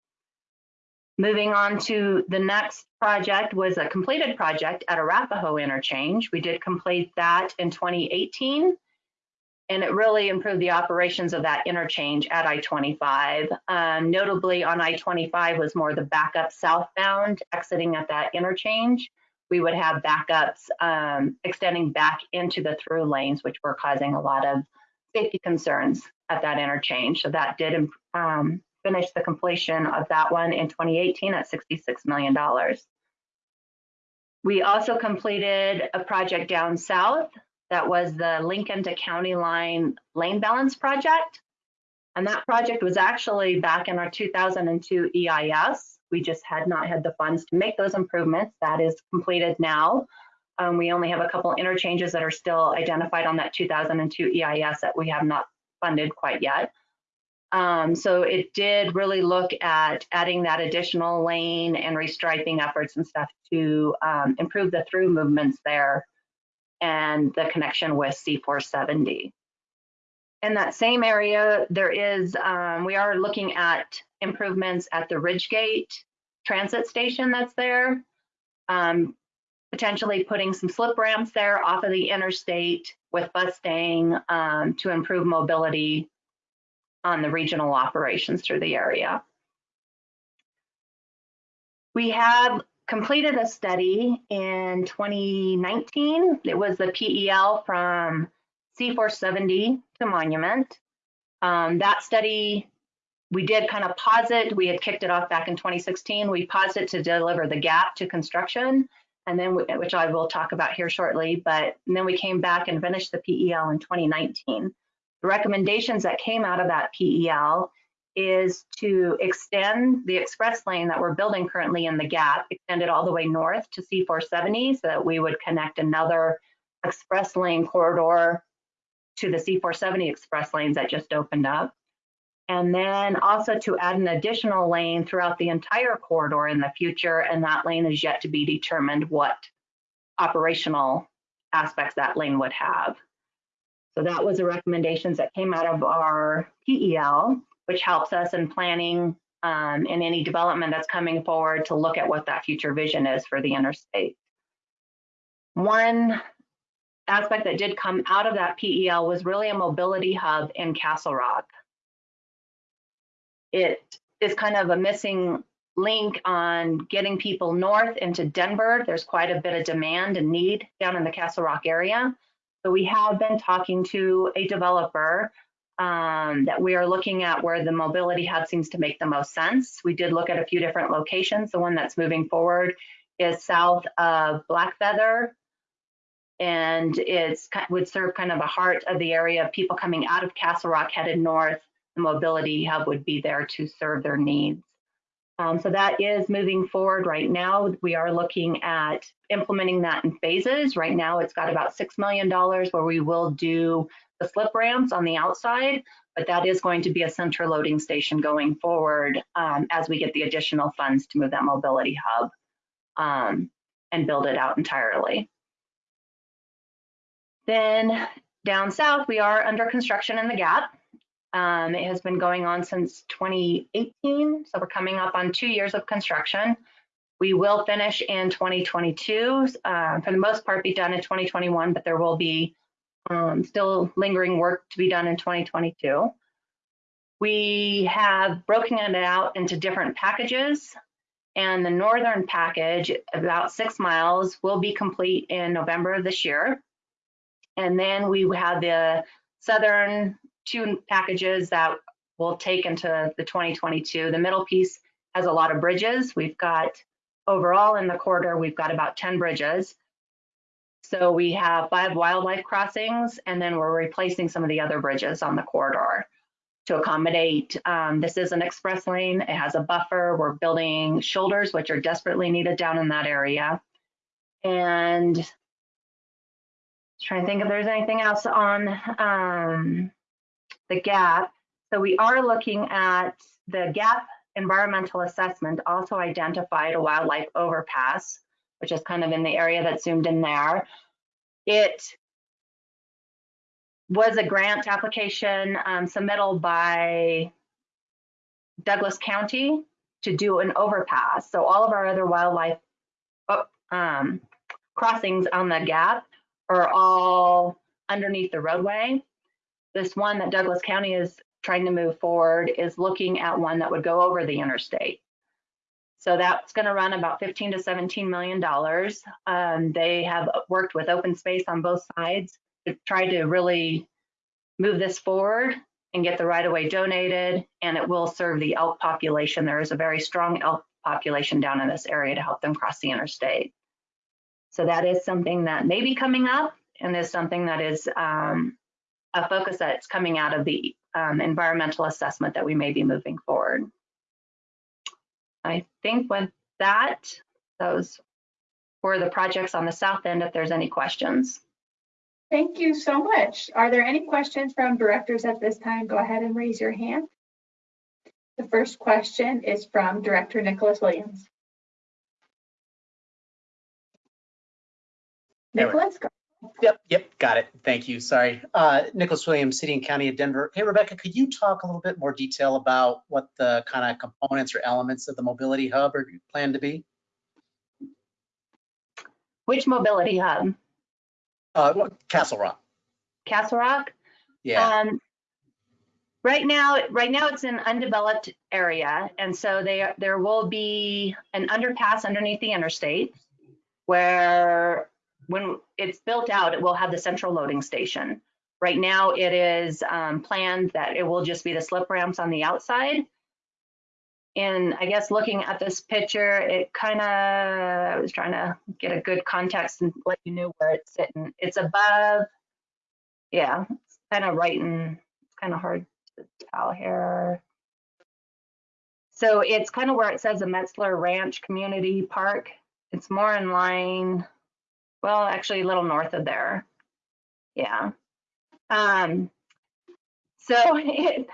Moving on to the next project was a completed project at Arapahoe interchange. We did complete that in 2018 and it really improved the operations of that interchange at I-25. Um, notably on I-25 was more the backup southbound exiting at that interchange. We would have backups um, extending back into the through lanes, which were causing a lot of safety concerns at that interchange. So that did um, finish the completion of that one in 2018 at $66 million. We also completed a project down south that was the Lincoln to County Line Lane Balance Project. And that project was actually back in our 2002 EIS. We just had not had the funds to make those improvements. That is completed now. Um, we only have a couple interchanges that are still identified on that 2002 EIS that we have not funded quite yet. Um, so it did really look at adding that additional lane and restriping efforts and stuff to um, improve the through movements there and the connection with C470. In that same area, there is, um, we are looking at improvements at the Ridgegate transit station that's there, um, potentially putting some slip ramps there off of the interstate with bus staying um, to improve mobility on the regional operations through the area. We have completed a study in 2019. It was the PEL from C470 to Monument. Um, that study, we did kind of pause it. We had kicked it off back in 2016. We paused it to deliver the gap to construction, and then we, which I will talk about here shortly. But then we came back and finished the PEL in 2019. The recommendations that came out of that PEL is to extend the express lane that we're building currently in the gap, extend it all the way north to C470 so that we would connect another express lane corridor to the C470 express lanes that just opened up. And then also to add an additional lane throughout the entire corridor in the future, and that lane is yet to be determined what operational aspects that lane would have. So that was the recommendations that came out of our PEL which helps us in planning um, in any development that's coming forward to look at what that future vision is for the interstate. One aspect that did come out of that PEL was really a mobility hub in Castle Rock. It is kind of a missing link on getting people north into Denver. There's quite a bit of demand and need down in the Castle Rock area. So we have been talking to a developer um, that we are looking at where the mobility hub seems to make the most sense. We did look at a few different locations. The one that's moving forward is south of Blackfeather, and it would serve kind of a heart of the area of people coming out of Castle Rock headed north. The mobility hub would be there to serve their needs. Um, so that is moving forward right now. We are looking at implementing that in phases. Right now, it's got about $6 million where we will do the slip ramps on the outside, but that is going to be a center loading station going forward um, as we get the additional funds to move that mobility hub um, and build it out entirely. Then down south, we are under construction in the Gap. Um, it has been going on since 2018, so we're coming up on two years of construction. We will finish in 2022, uh, for the most part be done in 2021, but there will be um, still lingering work to be done in 2022. We have broken it out into different packages and the northern package, about six miles, will be complete in November of this year. And then we have the southern two packages that we'll take into the 2022. The middle piece has a lot of bridges. We've got overall in the corridor, we've got about 10 bridges. So we have five wildlife crossings, and then we're replacing some of the other bridges on the corridor to accommodate. Um, this is an express lane. It has a buffer. We're building shoulders, which are desperately needed down in that area. And trying to think if there's anything else on um, the gap. So we are looking at the gap environmental assessment also identified a wildlife overpass, which is kind of in the area that's zoomed in there. It was a grant application um, submittal by Douglas County to do an overpass. So all of our other wildlife oh, um, crossings on the gap are all underneath the roadway. This one that Douglas County is trying to move forward is looking at one that would go over the interstate. So that's going to run about 15 to 17 million dollars. Um, they have worked with open space on both sides to try to really move this forward and get the right of way donated, and it will serve the elk population. There is a very strong elk population down in this area to help them cross the interstate. So that is something that may be coming up and is something that is um, a focus that's coming out of the um, environmental assessment that we may be moving forward. I think with that, those were the projects on the south end, if there's any questions. Thank you so much. Are there any questions from directors at this time? Go ahead and raise your hand. The first question is from Director Nicholas Williams. Nicholas, go. Yep, yep, got it. Thank you. Sorry. Uh, Nicholas Williams, City and County of Denver. Hey, Rebecca, could you talk a little bit more detail about what the kind of components or elements of the mobility hub are planned to be? Which mobility hub? Uh, Castle Rock. Castle Rock? Yeah. Um, right now, right now it's an undeveloped area, and so they, there will be an underpass underneath the interstate where when it's built out, it will have the central loading station. Right now, it is um, planned that it will just be the slip ramps on the outside. And I guess looking at this picture, it kind of, I was trying to get a good context and let you know where it's sitting. It's above, yeah, it's kind of right in, it's kind of hard to tell here. So it's kind of where it says the Metzler Ranch Community Park. It's more in line, well, actually a little north of there. Yeah. Um, so *laughs* it,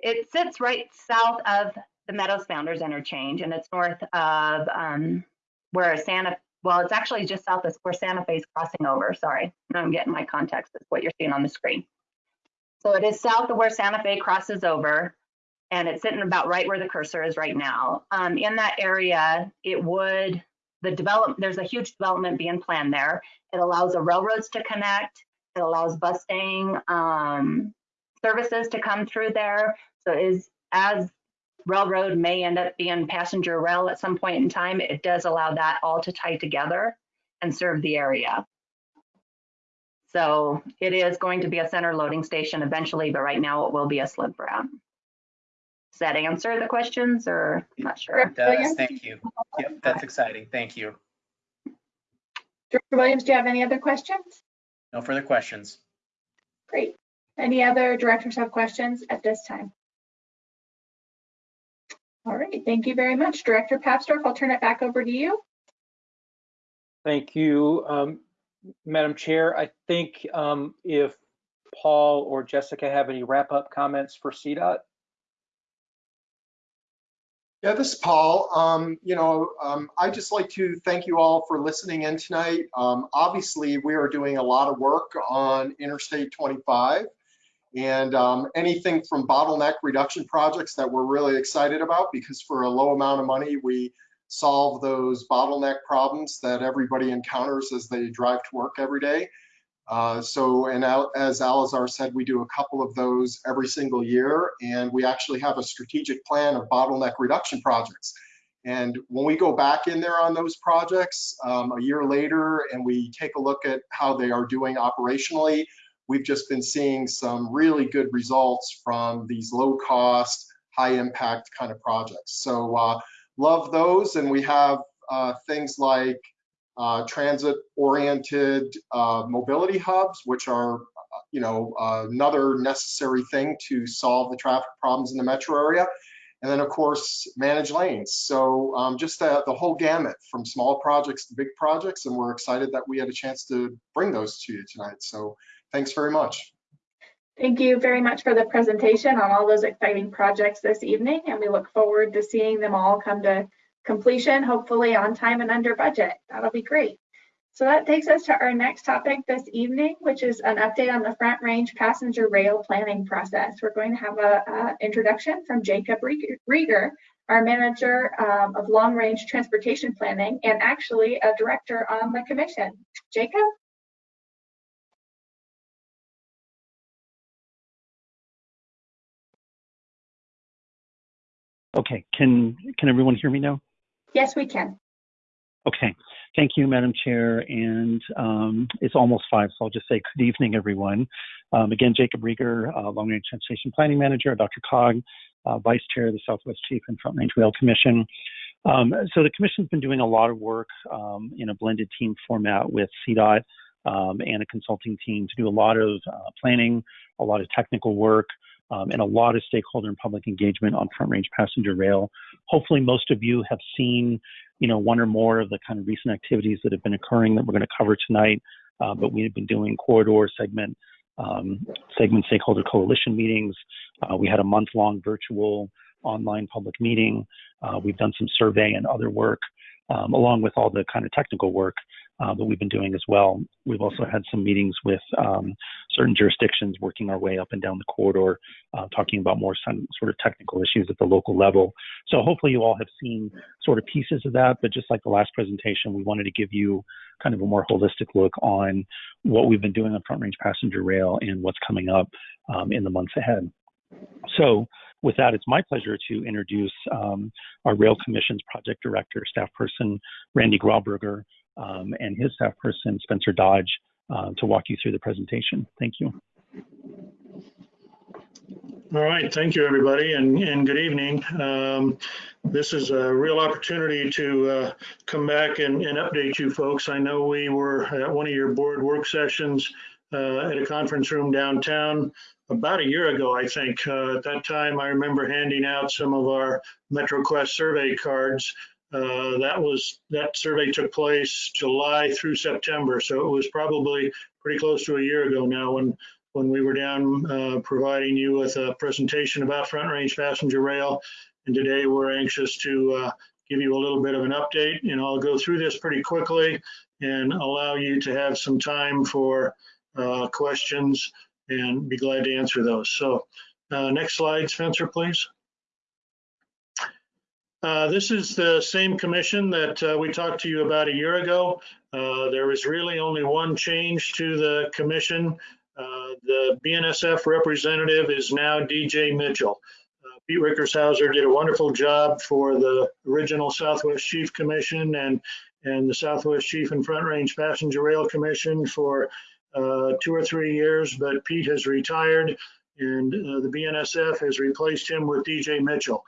it sits right south of the Meadows Founders Interchange and it's north of um, where Santa, well, it's actually just south of where Santa Fe is crossing over. Sorry, I'm getting my context. That's what you're seeing on the screen. So it is south of where Santa Fe crosses over and it's sitting about right where the cursor is right now. Um, in that area, it would, the develop, there's a huge development being planned there. It allows the railroads to connect. It allows busing um, services to come through there. So is as railroad may end up being passenger rail at some point in time, it does allow that all to tie together and serve the area. So it is going to be a center loading station eventually, but right now it will be a slip ramp. Does that answer the questions or I'm not sure? It does. Thank you. Yep, that's exciting. Thank you. Director Williams, do you have any other questions? No further questions. Great. Any other directors have questions at this time? All right, thank you very much. Director Papsdorf, I'll turn it back over to you. Thank you, um, Madam Chair. I think um, if Paul or Jessica have any wrap-up comments for CDOT? Yeah, this is Paul. Um, you know, um, I'd just like to thank you all for listening in tonight. Um, obviously, we are doing a lot of work on Interstate 25 and um, anything from bottleneck reduction projects that we're really excited about because for a low amount of money, we solve those bottleneck problems that everybody encounters as they drive to work every day. Uh, so, and as Alazar said, we do a couple of those every single year, and we actually have a strategic plan of bottleneck reduction projects. And when we go back in there on those projects um, a year later and we take a look at how they are doing operationally, we've just been seeing some really good results from these low cost, high impact kind of projects. So uh, love those. And we have uh, things like uh, transit-oriented uh, mobility hubs, which are, you know, another necessary thing to solve the traffic problems in the metro area. And then, of course, manage lanes. So um, just the, the whole gamut from small projects to big projects. And we're excited that we had a chance to bring those to you tonight. So thanks very much. Thank you very much for the presentation on all those exciting projects this evening. And we look forward to seeing them all come to completion, hopefully on time and under budget. That'll be great. So that takes us to our next topic this evening, which is an update on the Front Range passenger rail planning process. We're going to have an introduction from Jacob Riger, our manager um, of long range transportation planning and actually a director on the commission. Jacob? Okay, can can everyone hear me now? Yes, we can. Okay, thank you, Madam Chair. And um, it's almost five, so I'll just say good evening, everyone. Um, again, Jacob Riger, uh, Long Range Transportation Planning Manager, DRCOG, uh, Vice Chair of the Southwest Chief and Front Range Rail Commission. Um, so the Commission's been doing a lot of work um, in a blended team format with CDOT um, and a consulting team to do a lot of uh, planning, a lot of technical work, um, and a lot of stakeholder and public engagement on front range passenger rail. Hopefully, most of you have seen, you know, one or more of the kind of recent activities that have been occurring that we're going to cover tonight. Uh, but we have been doing corridor segment um, segment stakeholder coalition meetings. Uh, we had a month long virtual online public meeting. Uh, we've done some survey and other work, um, along with all the kind of technical work uh, that we've been doing as well. We've also had some meetings with um, certain jurisdictions working our way up and down the corridor, uh, talking about more some sort of technical issues at the local level. So hopefully you all have seen sort of pieces of that, but just like the last presentation, we wanted to give you kind of a more holistic look on what we've been doing on front range passenger rail and what's coming up um, in the months ahead. So with that, it's my pleasure to introduce um, our Rail Commission's project director, staff person, Randy Grauberger, um, and his staff person, Spencer Dodge, uh, to walk you through the presentation. Thank you. All right, thank you, everybody, and, and good evening. Um, this is a real opportunity to uh, come back and, and, update you folks. I know we were at one of your board work sessions uh, at a conference room downtown about a year ago, I think. Uh, at that time, I remember handing out some of our MetroQuest survey cards uh, that was that survey took place July through September, so it was probably pretty close to a year ago now when when we were down uh, providing you with a presentation about front range passenger rail. And today we're anxious to uh, give you a little bit of an update. And I'll go through this pretty quickly and allow you to have some time for uh, questions and be glad to answer those. So uh, next slide, Spencer, please. Uh, this is the same commission that uh, we talked to you about a year ago. Uh, really only one change to the commission. Uh, the BNSF representative is now DJ Mitchell. Uh, Pete Rickershauser did a wonderful job for the original Southwest Chief Commission and, and the Southwest Chief and Front Range Passenger Rail Commission for two or three years, but Pete has retired and the BNSF has replaced him with DJ Mitchell.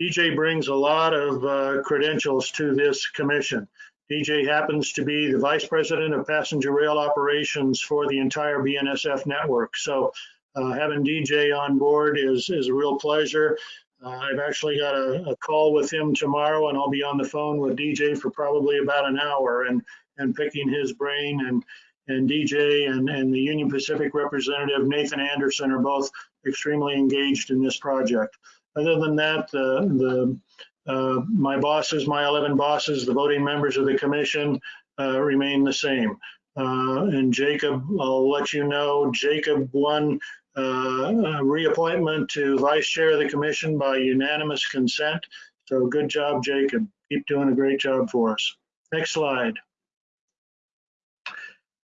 DJ brings a lot of uh, credentials to this commission. DJ happens to be the vice president of passenger rail operations for the entire BNSF network. So uh, having DJ on board is, is a real pleasure. Uh, I've actually got a, a, call with him tomorrow and I'll be on the phone with DJ for probably about an hour and, and picking his brain and, and DJ and, and the Union Pacific representative, Nathan Anderson, are both extremely engaged in this project. Other than that, the, the uh, my bosses, my 11 bosses, the voting members of the commission uh, remain the same. Uh, and Jacob, I'll let you know, Jacob won uh, reappointment to vice chair of the commission by unanimous consent. So good job, Jacob. Keep doing a great job for us. Next slide.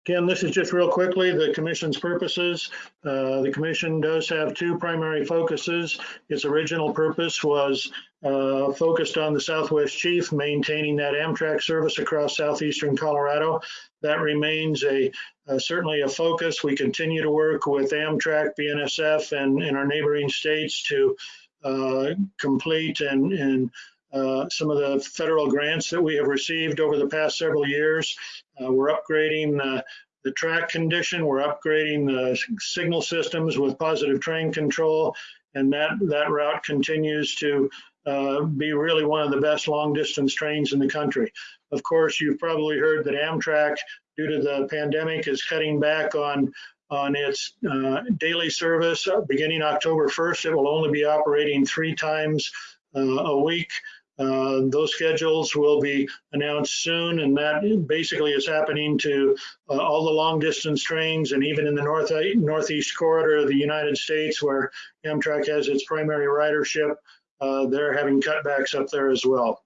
Again, this is just real quickly the commission's purposes. Uh, the commission does have two primary focuses. Its original purpose was uh, focused on the Southwest Chief, maintaining that Amtrak service across southeastern Colorado. That remains a uh, certainly a focus. We continue to work with Amtrak, BNSF, and, in our neighboring states to uh, complete and, and uh, some of the federal grants that we have received over the past several years. Uh, we're upgrading the, the track condition, we're upgrading the signal systems with positive train control, and that, that route continues to uh, be really one of the best long distance trains in the country. Of course, you've probably heard that Amtrak, due to the pandemic, is cutting back on on its uh, daily service. Beginning October 1st, it will only be operating three times uh, a week. Uh, those schedules will be announced soon, and that basically is happening to uh, all the long distance trains and even in the north northeast corridor of the United States where Amtrak has its primary ridership, uh, they're having cutbacks up there as well.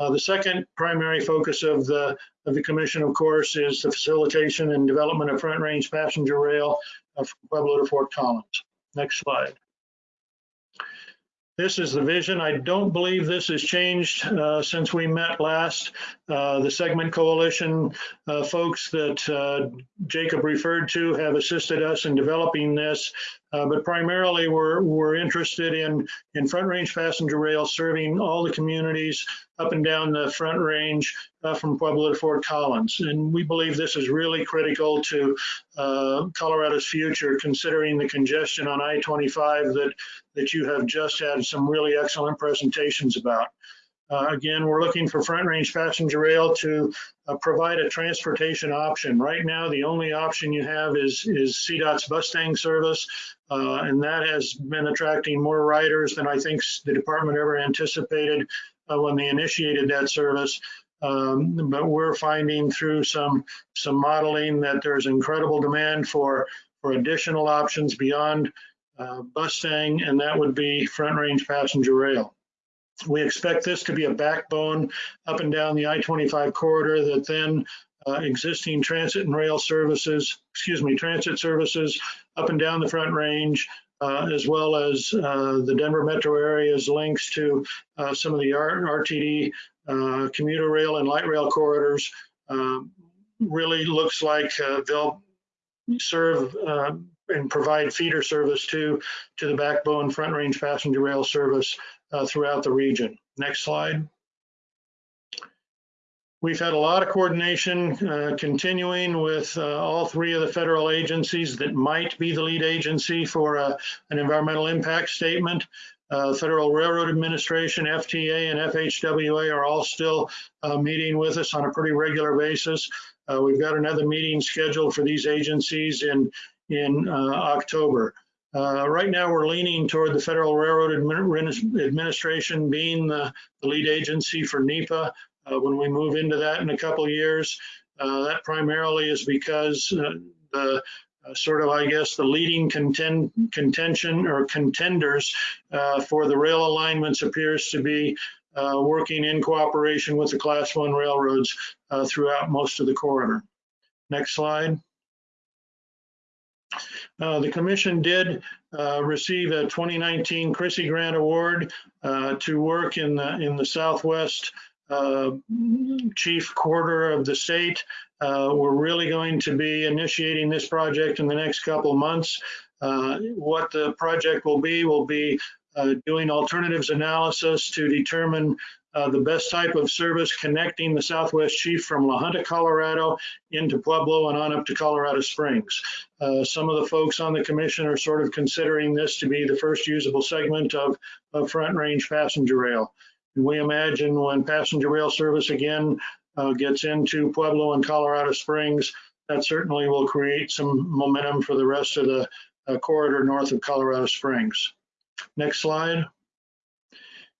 Uh, the second primary focus of the of the commission, of course, is the facilitation and development of front range passenger rail uh, from Pueblo to Fort Collins. Next slide. This is the vision. I don't believe this has changed uh, since we met last. Uh, the segment coalition uh, folks that uh, Jacob referred to have assisted us in developing this, uh, but primarily we're, we're interested in, in front range passenger rail serving all the communities up and down the front range uh, from Pueblo to Fort Collins. And we believe this is really critical to Colorado's future, considering the congestion on I-25 that, that you have just had some really excellent presentations about. Uh, again, we're looking for front range passenger rail to uh, provide a transportation option. Right now, the only option you have is, is CDOT's Bustang service, uh, and that has been attracting more riders than I think the department ever anticipated uh, when they initiated that service. Um, but we're finding through some some modeling that there's incredible demand for for additional options beyond uh, Bustang, and that would be front range passenger rail. We expect this to be a backbone up and down the I-25 corridor that then uh, existing transit and rail services, excuse me, transit services up and down the front range, uh, as well as uh, the Denver metro area's links to uh, some of the RTD uh, commuter rail and light rail corridors um, really looks like uh, they'll serve and provide feeder service to, to the backbone front range passenger rail service uh, throughout the region. Next slide. We've had a lot of coordination uh, continuing with uh, all three of the federal agencies that might be the lead agency for uh, an environmental impact statement. Uh, Federal Railroad Administration, FTA, and FHWA are all still uh, meeting with us on a pretty regular basis. We've got another meeting scheduled for these agencies in, in October. Uh, right now, we're leaning toward the Federal Railroad Administration being the, lead agency for NEPA. Uh, when we move into that in a couple of years, uh, that primarily is because uh, the uh, sort of, I guess, the leading contend, contention or contenders uh, for the rail alignments appears to be working in cooperation with the Class 1 railroads throughout most of the corridor. Next slide. Uh, the commission did uh, receive a 2019 CRISI Grant Award uh, to work in the in the Southwest uh, chief quarter of the state. Uh, we're really going to be initiating this project in the next couple months. What the project will be will be doing alternatives analysis to determine uh, the best type of service connecting the Southwest Chief from La Junta, Colorado into Pueblo and on up to Colorado Springs. Uh, some of the folks on the commission are sort of considering this to be the first usable segment of, of front range passenger rail. And we imagine when passenger rail service again uh, gets into Pueblo and Colorado Springs, that certainly will create some momentum for the rest of the uh, corridor north of Colorado Springs. Next slide.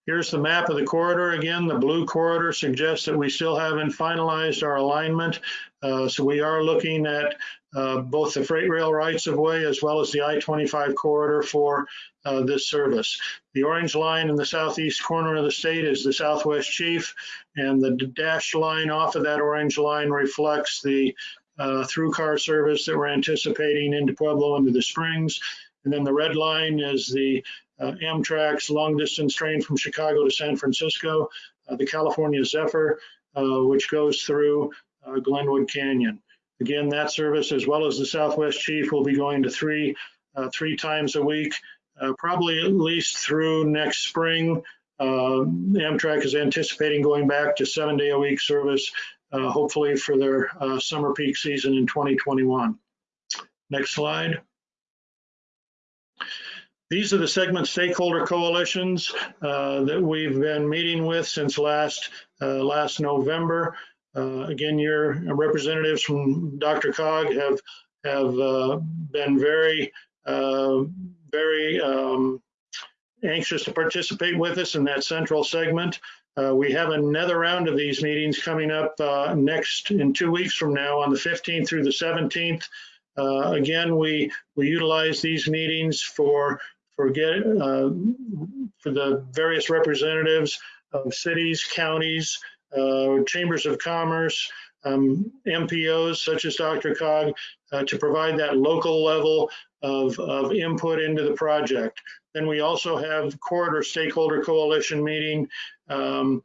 Here's the map of the corridor. Again, the blue corridor suggests that we still haven't finalized our alignment. Uh, so we are looking at uh, both the freight rail rights of way as well as the I-25 corridor for uh, this service. The orange line in the southeast corner of the state is the Southwest Chief, and the dashed line off of that orange line reflects the uh, through car service that we're anticipating into Pueblo into the Springs. And then the red line is the uh, Amtrak's long distance train from Chicago to San Francisco, uh, the California Zephyr, uh, which goes through uh, Glenwood Canyon. Again, that service, as well as the Southwest Chief, will be going to three, uh, three times a week, probably at least through next spring. Amtrak is anticipating going back to seven day a week service, hopefully for their summer peak season in 2021. Next slide. These are the segment stakeholder coalitions uh, that we've been meeting with since last uh, last November. Uh, again, your representatives from DRCOG have have uh, been very uh, very um, anxious to participate with us in that central segment. Uh, we have another round of these meetings coming up next in two weeks from now on the 15th through the 17th. Uh, again, we, we utilize these meetings for uh, for the various representatives of cities, counties, uh, chambers of commerce, um, MPOs such as DRCOG uh, to provide that local level of, of input into the project. Then we also have corridor stakeholder coalition meeting um,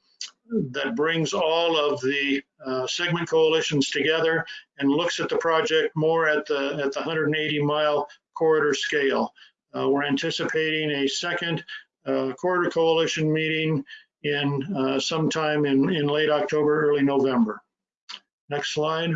that brings all of the uh, segment coalitions together and looks at the project more at the at the 180 mile corridor scale. Uh, we're anticipating a second uh, corridor coalition meeting in uh, sometime in, in late October, early November. Next slide.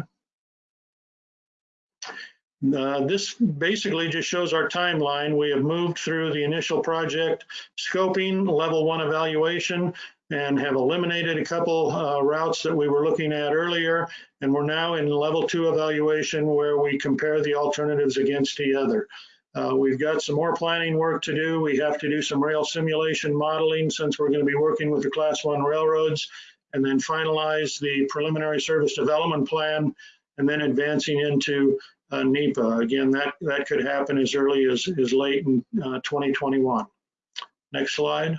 Uh, this basically just shows our timeline. We have moved through the initial project scoping, level one evaluation, and have eliminated a couple uh, routes that we were looking at earlier. And we're now in level two evaluation where we compare the alternatives against each other. Uh, we've got some more planning work to do. We have to do some rail simulation modeling since we're going to be working with the class one railroads and then finalize the preliminary service development plan and then advancing into uh, NEPA. Again, that, that could happen as early as, as late in uh, 2021. Next slide.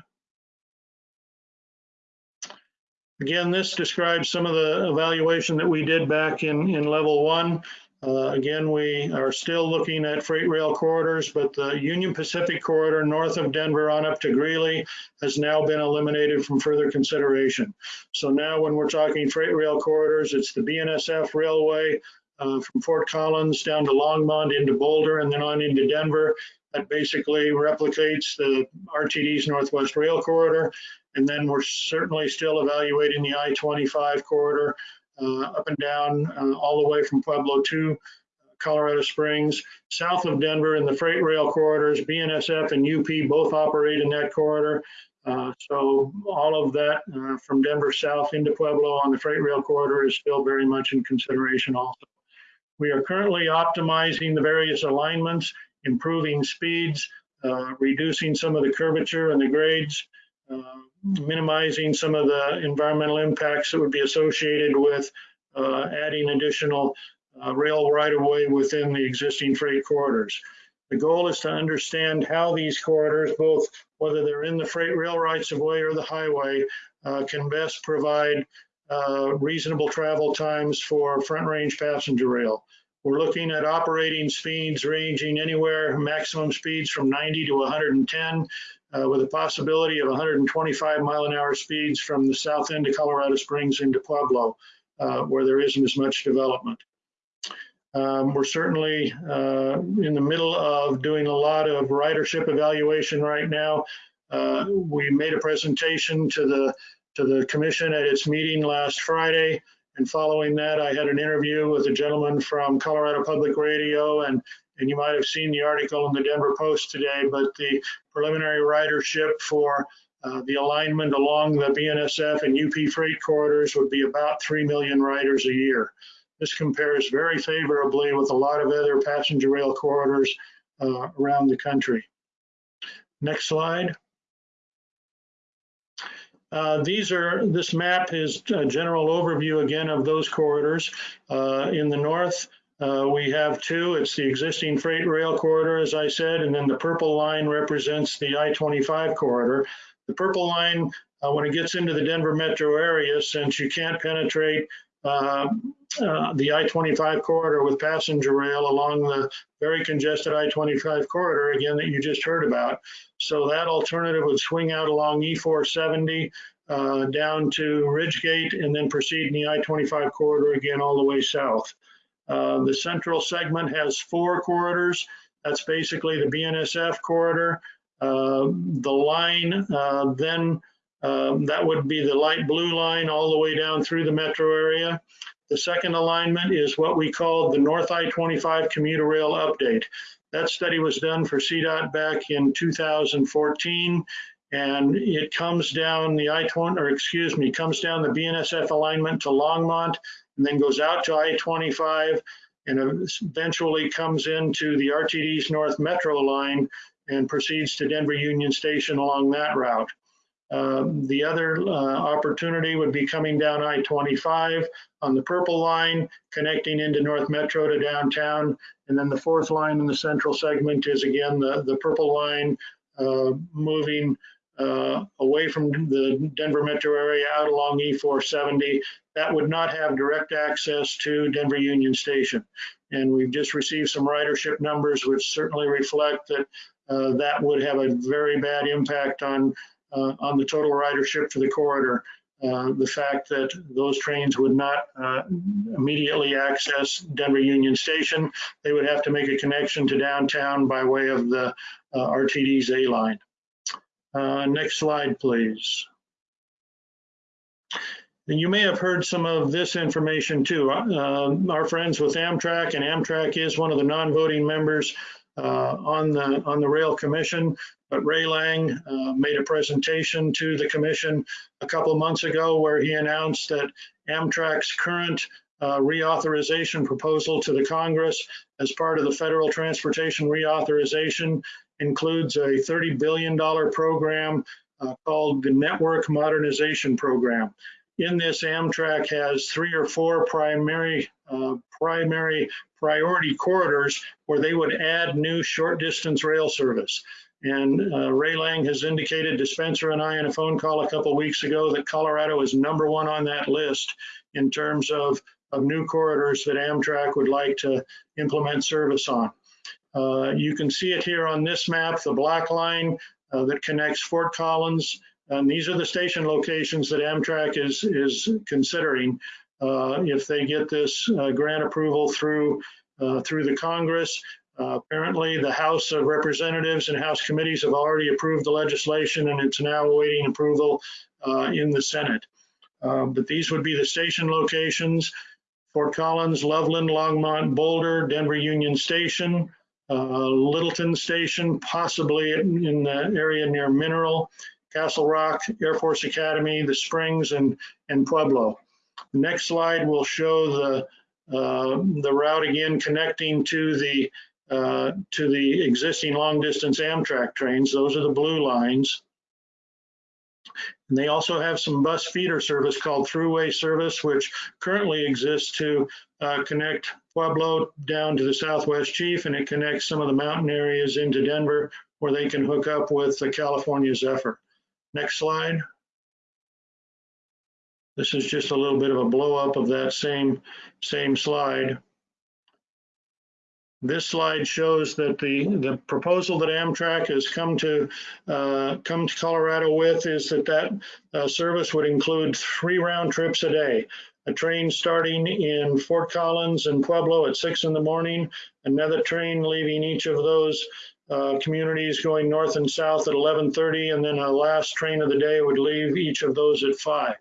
Again, this describes some of the evaluation that we did back in, in level one. Uh, again, we are still looking at freight rail corridors, but the Union Pacific corridor north of Denver on up to Greeley has now been eliminated from further consideration. So now when we're talking freight rail corridors, it's the BNSF Railway uh, from Fort Collins down to Longmont into Boulder and then on into Denver. That basically replicates the RTD's Northwest Rail Corridor. And then we're certainly still evaluating the I-25 corridor up and down uh, all the way from Pueblo to Colorado Springs. South of Denver in the freight rail corridors, BNSF and UP both operate in that corridor. Uh, so all of that uh, from Denver south into Pueblo on the freight rail corridor is still very much in consideration also. We are currently optimizing the various alignments, improving speeds, uh, reducing some of the curvature and the grades, uh, minimizing some of the environmental impacts that would be associated with uh, adding additional uh, rail right-of-way within the existing freight corridors. The goal is to understand how these corridors, both whether they're in the freight rail rights of way or the highway, uh, can best provide uh, reasonable travel times for front range passenger rail. We're looking at operating speeds ranging anywhere, maximum speeds from 90 to 110, uh, with a possibility of 125 mile an hour speeds from the south end of Colorado Springs into Pueblo, uh, where there isn't as much development. Um, we're certainly uh, in the middle of doing a lot of ridership evaluation right now. Uh, we made a presentation to the to the commission at its meeting last Friday. And following that, I had an interview with a gentleman from Colorado Public Radio and and you might have seen the article in the Denver Post today, but the preliminary ridership for uh, the alignment along the BNSF and UP freight corridors would be about 3 million riders a year. this compares very favorably with a lot of other passenger rail corridors uh, around the country. Next slide. Uh, these are, this map is a general overview again of those corridors. Uh, in the north, uh, we have two. It's the existing freight rail corridor, as I said, and then the purple line represents the I-25 corridor. The purple line, uh, when it gets into the Denver metro area, since you can't penetrate uh, uh, the I-25 corridor with passenger rail along the very congested I-25 corridor, again, that you just heard about. So that alternative would swing out along E470 uh, down to Ridgegate and then proceed in the I-25 corridor again all the way south. Uh, the central segment has four corridors. That's basically the BNSF corridor. Uh, the line uh, then, um, that would be the light blue line all the way down through the metro area. The second alignment is what we call the North I-25 commuter rail update. That study was done for CDOT back in 2014 and it comes down the I-20, or excuse me, comes down the BNSF alignment to Longmont and then goes out to I-25 and eventually comes into the RTD's North Metro line and proceeds to Denver Union Station along that route. Uh, the other uh, opportunity would be coming down I-25 on the purple line, connecting into North Metro to downtown. And then the fourth line in the central segment is again the, the purple line uh, moving uh, away from the Denver metro area out along E470. That would not have direct access to Denver Union Station. And we've just received some ridership numbers which certainly reflect that uh, that would have a very bad impact on uh, on the total ridership for the corridor. Uh, the fact that those trains would not uh, immediately access Denver Union Station, they would have to make a connection to downtown by way of the uh, RTD's A line. Uh, next slide, please. And you may have heard some of this information too. Uh, our friends with Amtrak, and Amtrak is one of the non-voting members uh, on the on the Rail Commission. But Ray Lang uh, made a presentation to the commission a couple months ago where he announced that Amtrak's current uh, reauthorization proposal to the Congress as part of the federal transportation reauthorization includes a $30 billion program uh, called the Network Modernization Program. In this, Amtrak has three or four primary uh, primary priority corridors where they would add new short distance rail service. And uh, Ray Lang has indicated to Spencer and I in a phone call a couple weeks ago that Colorado is number one on that list in terms of, of new corridors that Amtrak would like to implement service on. Uh, you can see it here on this map, the black line uh, that connects Fort Collins. And these are the station locations that Amtrak is, is considering uh, if they get this uh, grant approval through, uh, through the Congress. Uh, apparently, the House of Representatives and House committees have already approved the legislation and it's now awaiting approval in the Senate. but these would be the station locations. Fort Collins, Loveland, Longmont, Boulder, Denver Union Station, uh, Littleton Station, possibly in the area near Mineral, Castle Rock, Air Force Academy, the Springs, and, and Pueblo. The next slide will show the, uh, the route again connecting to the, uh, to the existing long distance Amtrak trains. Those are the blue lines. And they also have some bus feeder service called Thruway Service, which currently exists to uh, connect Pueblo down to the Southwest Chief, and it connects some of the mountain areas into Denver where they can hook up with the California Zephyr. Next slide. This is just a little bit of a blow up of that same, same slide. This slide shows that the, the proposal that Amtrak has come to uh, come to Colorado with is that that uh, service would include three round trips a day. A train starting in Fort Collins and Pueblo at six in the morning, another train leaving each of those uh, communities going north and south at 11:30, and then a last train of the day would leave each of those at five.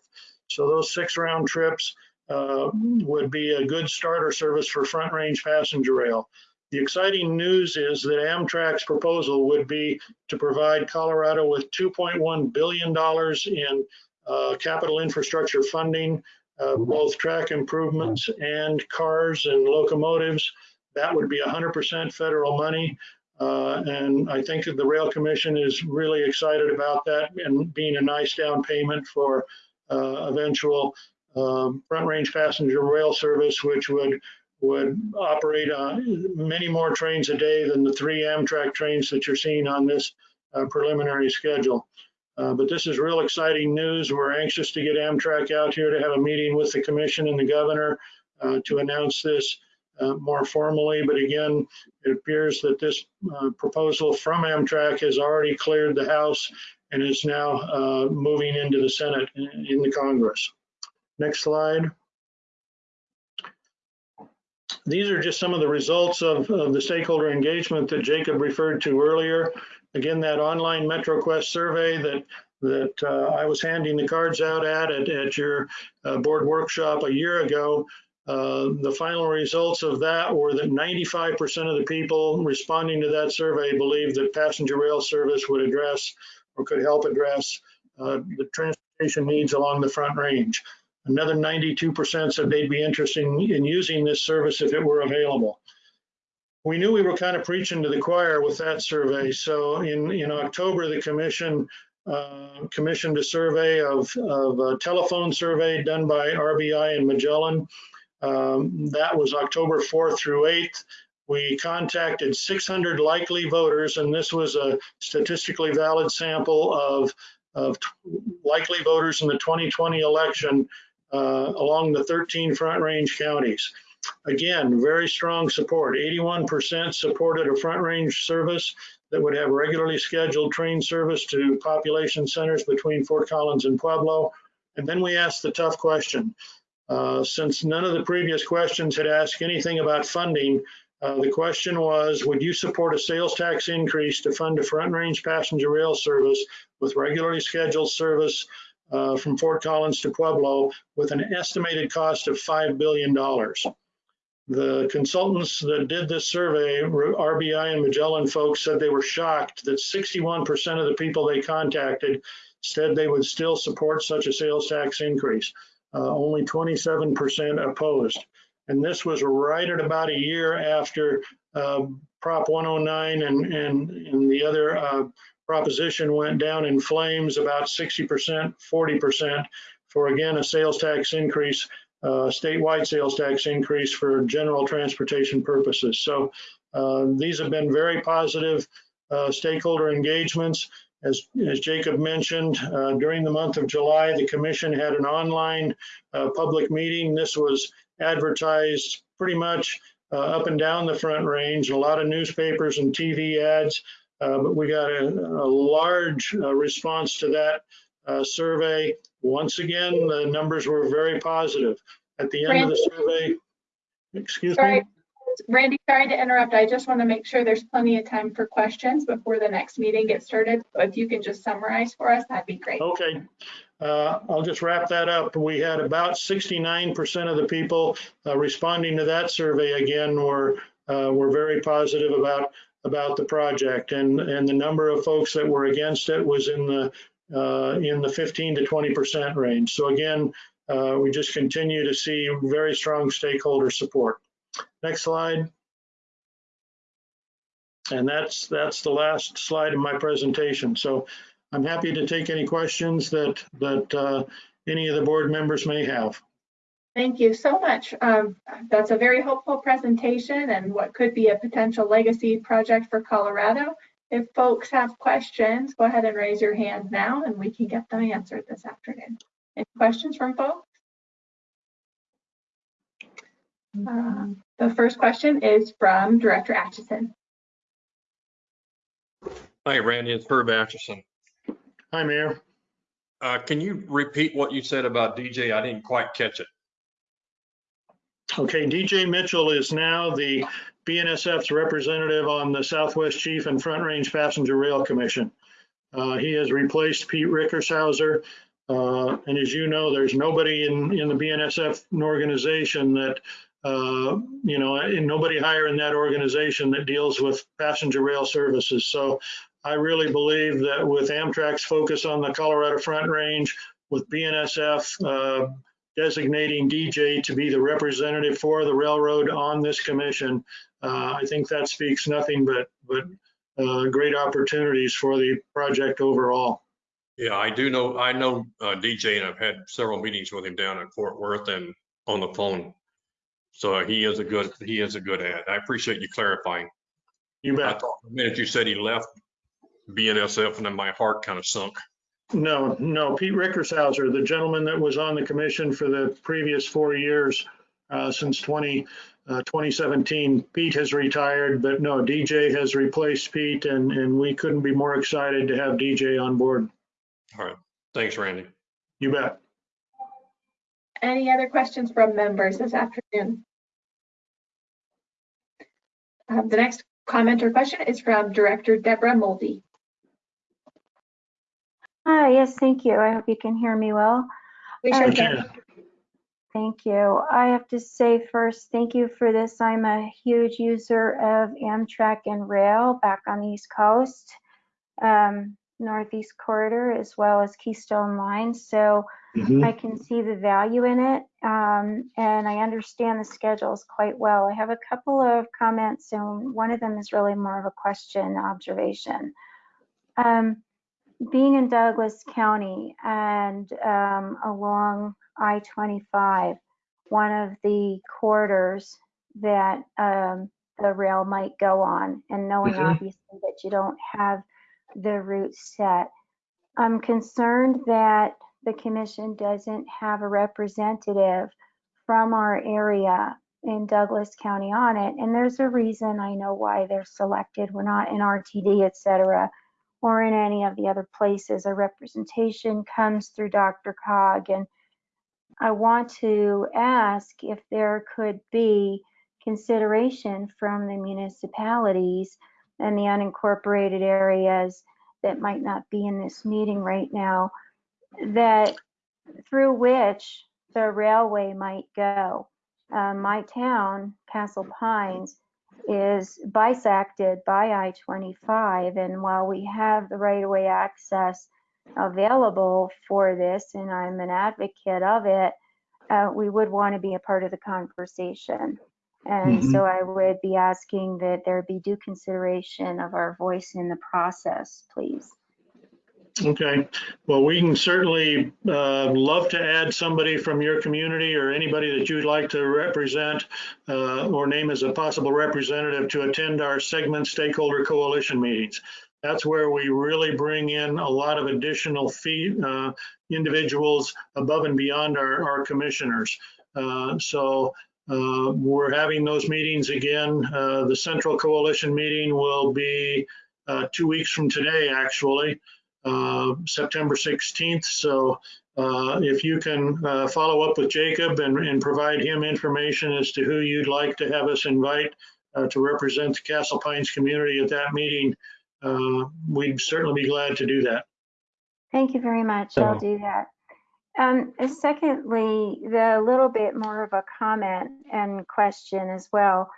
So those six round trips uh, would be a good starter service for front range passenger rail. The exciting news is that Amtrak's proposal would be to provide Colorado with $2.1 billion in uh, capital infrastructure funding uh, both track improvements and cars and locomotives. That would be 100% federal money. Uh, and I think that the Rail Commission is really excited about that and being a nice down payment for uh, eventual um, front range passenger rail service, which would would operate on many more trains a day than the three Amtrak trains that you're seeing on this uh, preliminary schedule. Uh, but this is real exciting news. We're anxious to get Amtrak out here to have a meeting with the commission and the governor uh, to announce this uh, more formally. But again, it appears that this uh, proposal from Amtrak has already cleared the House and is now uh, moving into the Senate in, in the Congress. Next slide. These are just some of the results of, of the stakeholder engagement that Jacob referred to earlier. Again, that online MetroQuest survey that that uh, I was handing the cards out at at, at your uh, board workshop a year ago. Uh, the final results of that were that 95% of the people responding to that survey believed that passenger rail service would address or could help address uh, the transportation needs along the front range. Another 92% said they'd be interested in, in using this service if it were available. We knew we were kind of preaching to the choir with that survey. So in, in October, the commission uh, commissioned a survey of, of a telephone survey done by RBI and Magellan. Um, that was October 4th through 8th. We contacted 600 likely voters, and this was a statistically valid sample of, of likely voters in the 2020 election uh, along the 13 Front Range counties. Again, very strong support. 81% supported a Front Range service that would have regularly scheduled train service to population centers between Fort Collins and Pueblo. And then we asked the tough question. Uh, since none of the previous questions had asked anything about funding, uh, the question was, would you support a sales tax increase to fund a front range passenger rail service with regularly scheduled service uh, from Fort Collins to Pueblo with an estimated cost of $5 billion. The consultants that did this survey, RBI and Magellan folks, said they were shocked that 61% of the people they contacted said they would still support such a sales tax increase. Uh, only 27% opposed. And this was right at about a year after uh, Prop 109 and, and, and the other uh, proposition went down in flames about 60%, 40% for again a sales tax increase, uh, statewide sales tax increase for general transportation purposes. So uh, these have been very positive uh, stakeholder engagements. As, as Jacob mentioned, uh, during the month of July, the commission had an online uh, public meeting. This was advertised pretty much uh, up and down the front range, a lot of newspapers and TV ads. Uh, but we got a, a large uh, response to that uh, survey. Once again, the numbers were very positive. At the end Randy, of the survey, excuse sorry, me. Randy, sorry to interrupt. I just want to make sure there's plenty of time for questions before the next meeting gets started. So if you can just summarize for us, that'd be great. Okay. Uh, I'll just wrap that up. We had about 69% of the people uh, responding to that survey again were uh, were very positive about about the project, and and the number of folks that were against it was in the uh, in the 15 to 20 percent range. So again, uh, we just continue to see very strong stakeholder support. Next slide. And that's that's the last slide of my presentation. So I'm happy to take any questions that that uh, any of the board members may have. Thank you so much. Um, that's a very hopeful presentation and what could be a potential legacy project for Colorado. If folks have questions, go ahead and raise your hand now and we can get them answered this afternoon. Any questions from folks? Uh, the first question is from Director Atchison. Hi, Randy. It's Herb Atchison. Hi, Mayor. Uh, can you repeat what you said about DJ? I didn't quite catch it. Okay, DJ Mitchell is now the BNSF's representative on the Southwest Chief and Front Range Passenger Rail Commission. Uh, he has replaced Pete Rickershauser. Uh, and as you know, there's nobody in, in the BNSF organization that, uh, you know, and nobody higher in that organization that deals with passenger rail services. So I really believe that with Amtrak's focus on the Colorado Front Range, with BNSF, uh, designating DJ to be the representative for the railroad on this commission. Uh, I think that speaks nothing but, but uh, great opportunities for the project overall. Yeah, I do know, I know uh, DJ and I've had several meetings with him down in Fort Worth and on the phone. So he is a good, he is a good ad. I appreciate you clarifying. You I bet. thought the minute you said he left BNSF and then my heart kind of sunk. No, no, Pete Rickershauser, the gentleman that was on the commission for the previous four years, uh, since 20, uh, 2017. Pete has retired, but no, DJ has replaced Pete and, and we couldn't be more excited to have DJ on board. All right. Thanks, Randy. You bet. Any other questions from members this afternoon? Um, The next comment or question is from Director Deborah Mulvey. Hi, yes, thank you. I hope you can hear me well. We sure can. Thank you. I have to say first, thank you for this. I'm a huge user of Amtrak and rail back on the East Coast, um, Northeast Corridor, as well as Keystone Line. So Mhm. I can see the value in it, um, and I understand the schedules quite well. I have a couple of comments, and one of them is really more of a question observation. Um, being in Douglas County and um, along I-25, one of the corridors that um, the rail might go on, and knowing Mhm. obviously that you don't have the route set, I'm concerned that the commission doesn't have a representative from our area in Douglas County on it. And there's a reason I know why they're selected. We're not in RTD, et cetera, or in any of the other places. Our representation comes through DRCOG. And I want to ask if there could be consideration from the municipalities and the unincorporated areas that might not be in this meeting right now, that through which the railway might go. Um, my town, Castle Pines, is bisected by I-25, and while we have the right-of-way access available for this, and I'm an advocate of it, uh, we would want to be a part of the conversation. And so I would be asking that there be due consideration of our voice in the process, please. Okay, well, we can certainly uh, love to add somebody from your community or anybody that you'd like to represent uh, or name as a possible representative to attend our segment stakeholder coalition meetings. That's where we really bring in a lot of additional fee, uh, individuals above and beyond our, our commissioners. Uh, So uh, we're having those meetings again. Uh, The Central Coalition meeting will be two weeks from today, actually uh, September 16th. So uh, if you can uh, follow up with Jacob and, and provide him information as to who you'd like to have us invite uh, to represent the Castle Pines community at that meeting, uh, we'd certainly be glad to do that. Thank you very much. I'll do that. Um, secondly, the little bit more of a comment and question as well.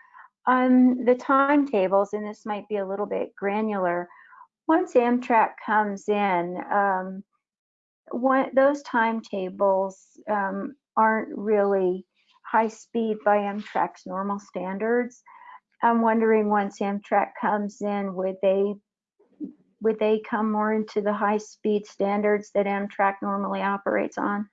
On the timetables, and this might be a little bit granular, once Amtrak comes in, um, one, those timetables um, aren't really high speed by Amtrak's normal standards. I'm wondering once Amtrak comes in, would they would they come more into the high speed standards that Amtrak normally operates on?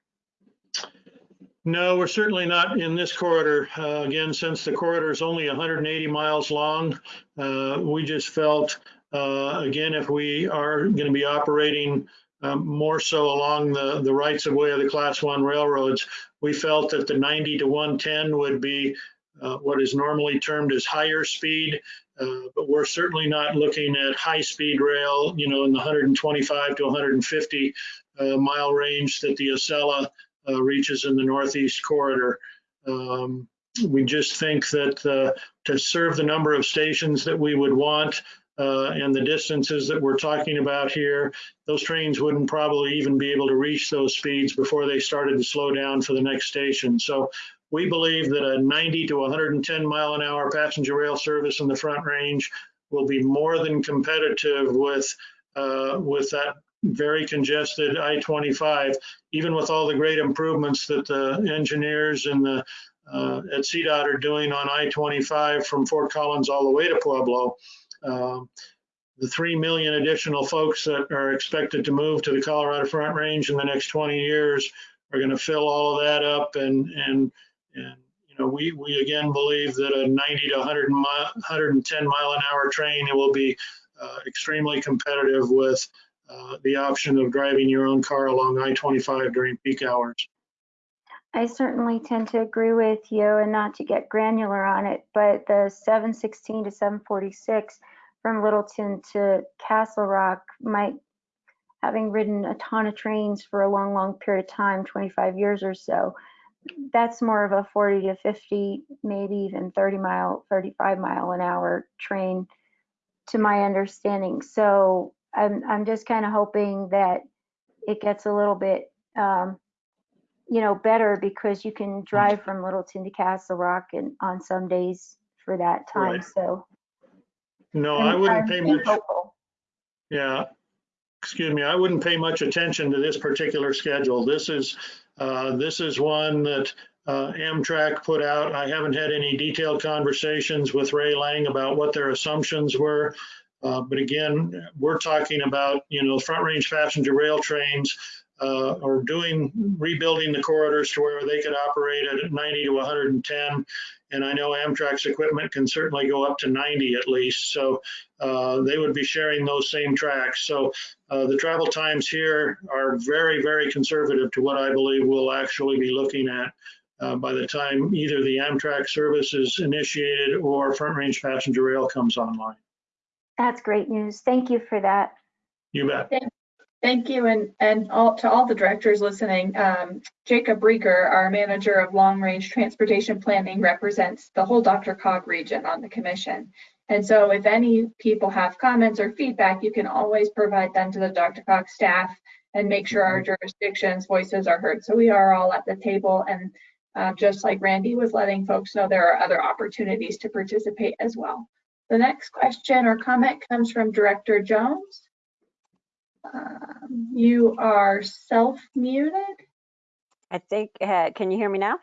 No, we're certainly not in this corridor. Uh, Again, since the corridor is only 180 miles long, uh, we just felt, uh, again, if we are going to be operating um, more so along the, the rights of way of the class one railroads, we felt that the 90 to 110 would be uh, what is normally termed as higher speed. Uh, But we're certainly not looking at high speed rail, you know, in the 125 to 150 uh, mile range that the Acela uh, reaches in the Northeast Corridor. Um, We just think that to serve the number of stations that we would want uh, and the distances that we're talking about here, those trains wouldn't probably even be able to reach those speeds before they started to slow down for the next station. So we believe that a 90 to 110 mile an hour passenger rail service in the Front Range will be more than competitive with uh, with that very congested I-25, even with all the great improvements that the engineers and the uh, at CDOT are doing on I-25 from Fort Collins all the way to Pueblo. Um, the 3 million additional folks that are expected to move to the Colorado Front Range in the next 20 years are going to fill all of that up. And, and, and you know, we, we again believe that a 90 to 100 mi 110 mile an hour train will be uh, extremely competitive with uh, the option of driving your own car along I-25 during peak hours. I certainly tend to agree with you and not to get granular on it, but the 716 to 746 from Littleton to Castle Rock might, having ridden a ton of trains for a long, long period of time, 25 years or so, that's more of a 40 to 50, maybe even 30 mile, 35 mile an hour train to my understanding. So I'm, I'm just kind of hoping that it gets a little bit, um, you know, better because you can drive from Littleton to Castle Rock and on some days for that time. Right. So No, I'm- I wouldn't pay much. hopeful. Yeah, excuse me, I wouldn't pay much attention to this particular schedule. This is, uh, this is one that uh, Amtrak put out. I haven't had any detailed conversations with Ray Lang about what their assumptions were. Uh, But again, we're talking about, you know, front range passenger rail trains uh, or doing, rebuilding the corridors to where they could operate at 90 to 110. And I know Amtrak's equipment can certainly go up to 90 at least. So uh, they would be sharing those same tracks. So uh, the travel times here are very, very conservative to what I believe we'll actually be looking at uh, by the time either the Amtrak service is initiated or Front Range Passenger Rail comes online. That's great news. Thank you for that. You bet. Thank you, and, and all, to all the directors listening, um, Jacob Riger, our manager of long-range transportation planning, represents the whole DRCOG region on the commission. And so if any people have comments or feedback, you can always provide them to the DRCOG staff and make sure our jurisdictions' voices are heard. So we are all at the table, and uh, just like Randy was letting folks know, there are other opportunities to participate as well. The next question or comment comes from Director Jones. Um, You are self-muted? I think, uh, can you hear me now?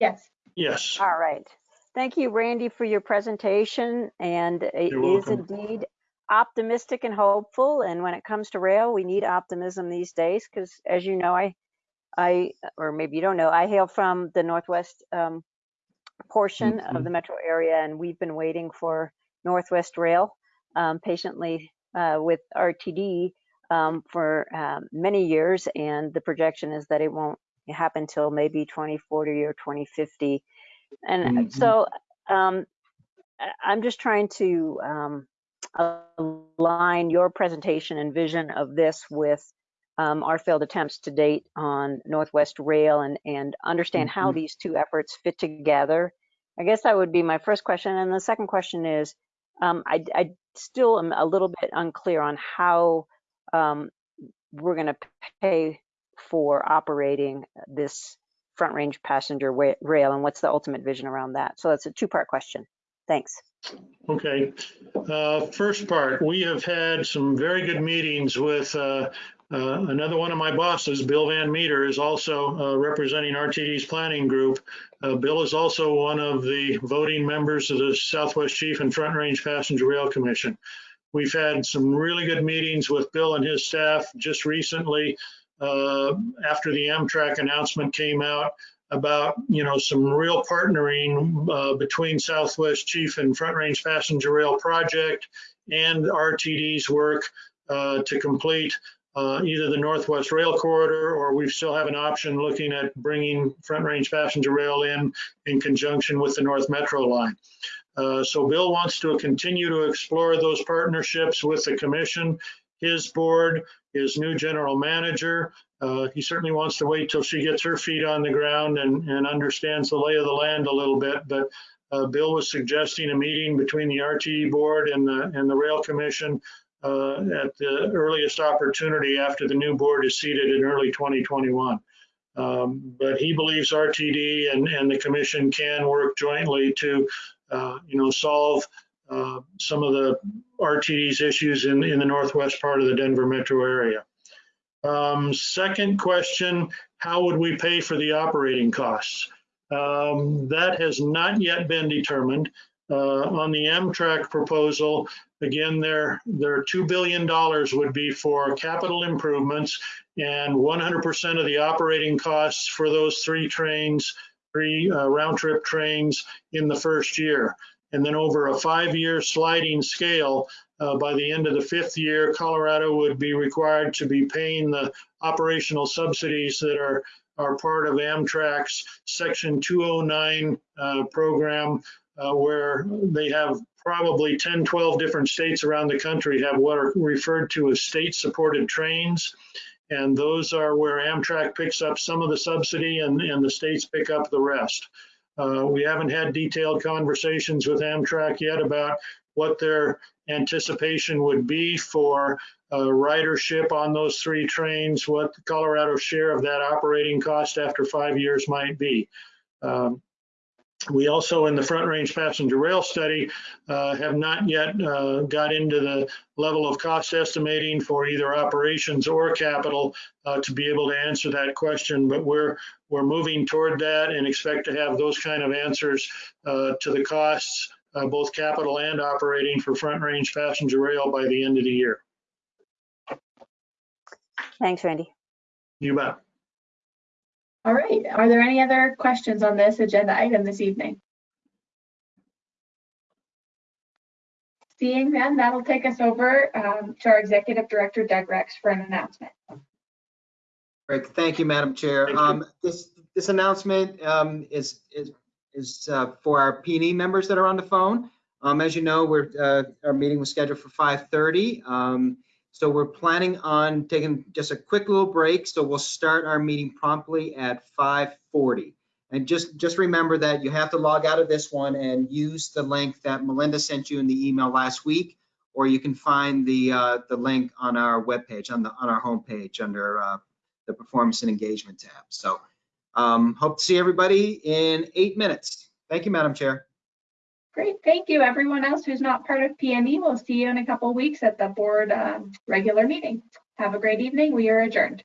Yes. Yes. All right. Thank you, Randy, for your presentation. And it You're is welcome. indeed optimistic and hopeful. And when it comes to rail, we need optimism these days because, as you know, I, I, or maybe you don't know, I hail from the northwest um, portion of the metro area, and we've been waiting for Northwest Rail um, patiently uh, with RTD um, for um, many years, and the projection is that it won't happen till maybe 2040 or 2050. And Mhm. so um, I'm just trying to um, align your presentation and vision of this with um, our failed attempts to date on Northwest Rail and, and understand how Mhm. these two efforts fit together. I guess that would be my first question. And the second question is, um, I, I still am a little bit unclear on how um, we're going to pay for operating this front range passenger rail and what's the ultimate vision around that. So that's a two part question. Thanks. Okay. Uh, First part, we have had some very good meetings with uh, uh, another one of my bosses, Bill Van Meter, is also uh, representing RTD's planning group. Uh, Bill is also one of the voting members of the Southwest Chief and Front Range Passenger Rail Commission. We've had some really good meetings with Bill and his staff just recently uh, after the Amtrak announcement came out about, you know, some real partnering uh, between Southwest Chief and Front Range Passenger Rail Project and RTD's work uh, to complete uh, either the Northwest Rail Corridor or we still have an option looking at bringing Front Range Passenger Rail in in conjunction with the North Metro line. Uh, So Bill wants to continue to explore those partnerships with the commission, his board, his new general manager. Uh, He certainly wants to wait till she gets her feet on the ground and, and understands the lay of the land a little bit. But uh, Bill was suggesting a meeting between the RTD board and the, and the rail commission uh, at the earliest opportunity after the new board is seated in early 2021. Um, But he believes RTD and, and the commission can work jointly to, you know, solve uh, some of the RTD's issues in, in the northwest part of the Denver metro area. Um, second question, how would we pay for the operating costs? Um, that has not yet been determined. Uh, on the Amtrak proposal, again, their, their $2 billion would be for capital improvements and 100% of the operating costs for those three trains, three uh, round trip trains in the first year. And then over a five-year sliding scale, uh, by the end of the fifth year, Colorado would be required to be paying the operational subsidies that are, are part of Amtrak's Section 209 uh, program, uh, where they have probably 10, 12 different states around the country have what are referred to as state-supported trains. And those are where Amtrak picks up some of the subsidy and, and the states pick up the rest. Uh, we haven't had detailed conversations with Amtrak yet about what their anticipation would be for uh, ridership on those three trains, what the Colorado share of that operating cost after five years might be. Um, we also, in the Front Range Passenger Rail Study, uh, have not yet uh, got into the level of cost estimating for either operations or capital uh, to be able to answer that question. But we're we're moving toward that and expect to have those kind of answers uh, to the costs, uh, both capital and operating for Front Range Passenger Rail by the end of the year. Thanks, Randy. You bet. All right, are there any other questions on this agenda item this evening? Seeing none, that'll take us over um, to our Executive Director, Doug Rex, for an announcement. Great, thank you, Madam Chair. Um, this, this announcement, um, is, is, is, uh, for our P and E members that are on the phone. Um, as you know, we're, uh, our meeting was scheduled for five thirty. Um, so we're planning on taking just a quick little break. So we'll start our meeting promptly at five forty. And just, just remember that you have to log out of this one and use the link that Melinda sent you in the email last week, or you can find the, uh, the link on our webpage, on the, on our homepage under, uh, the Performance and Engagement tab. So um, hope to see everybody in eight minutes. Thank you, Madam Chair. Great, thank you. Everyone else who's not part of PME, we'll see you in a couple weeks at the board um, regular meeting. Have a great evening. We are adjourned.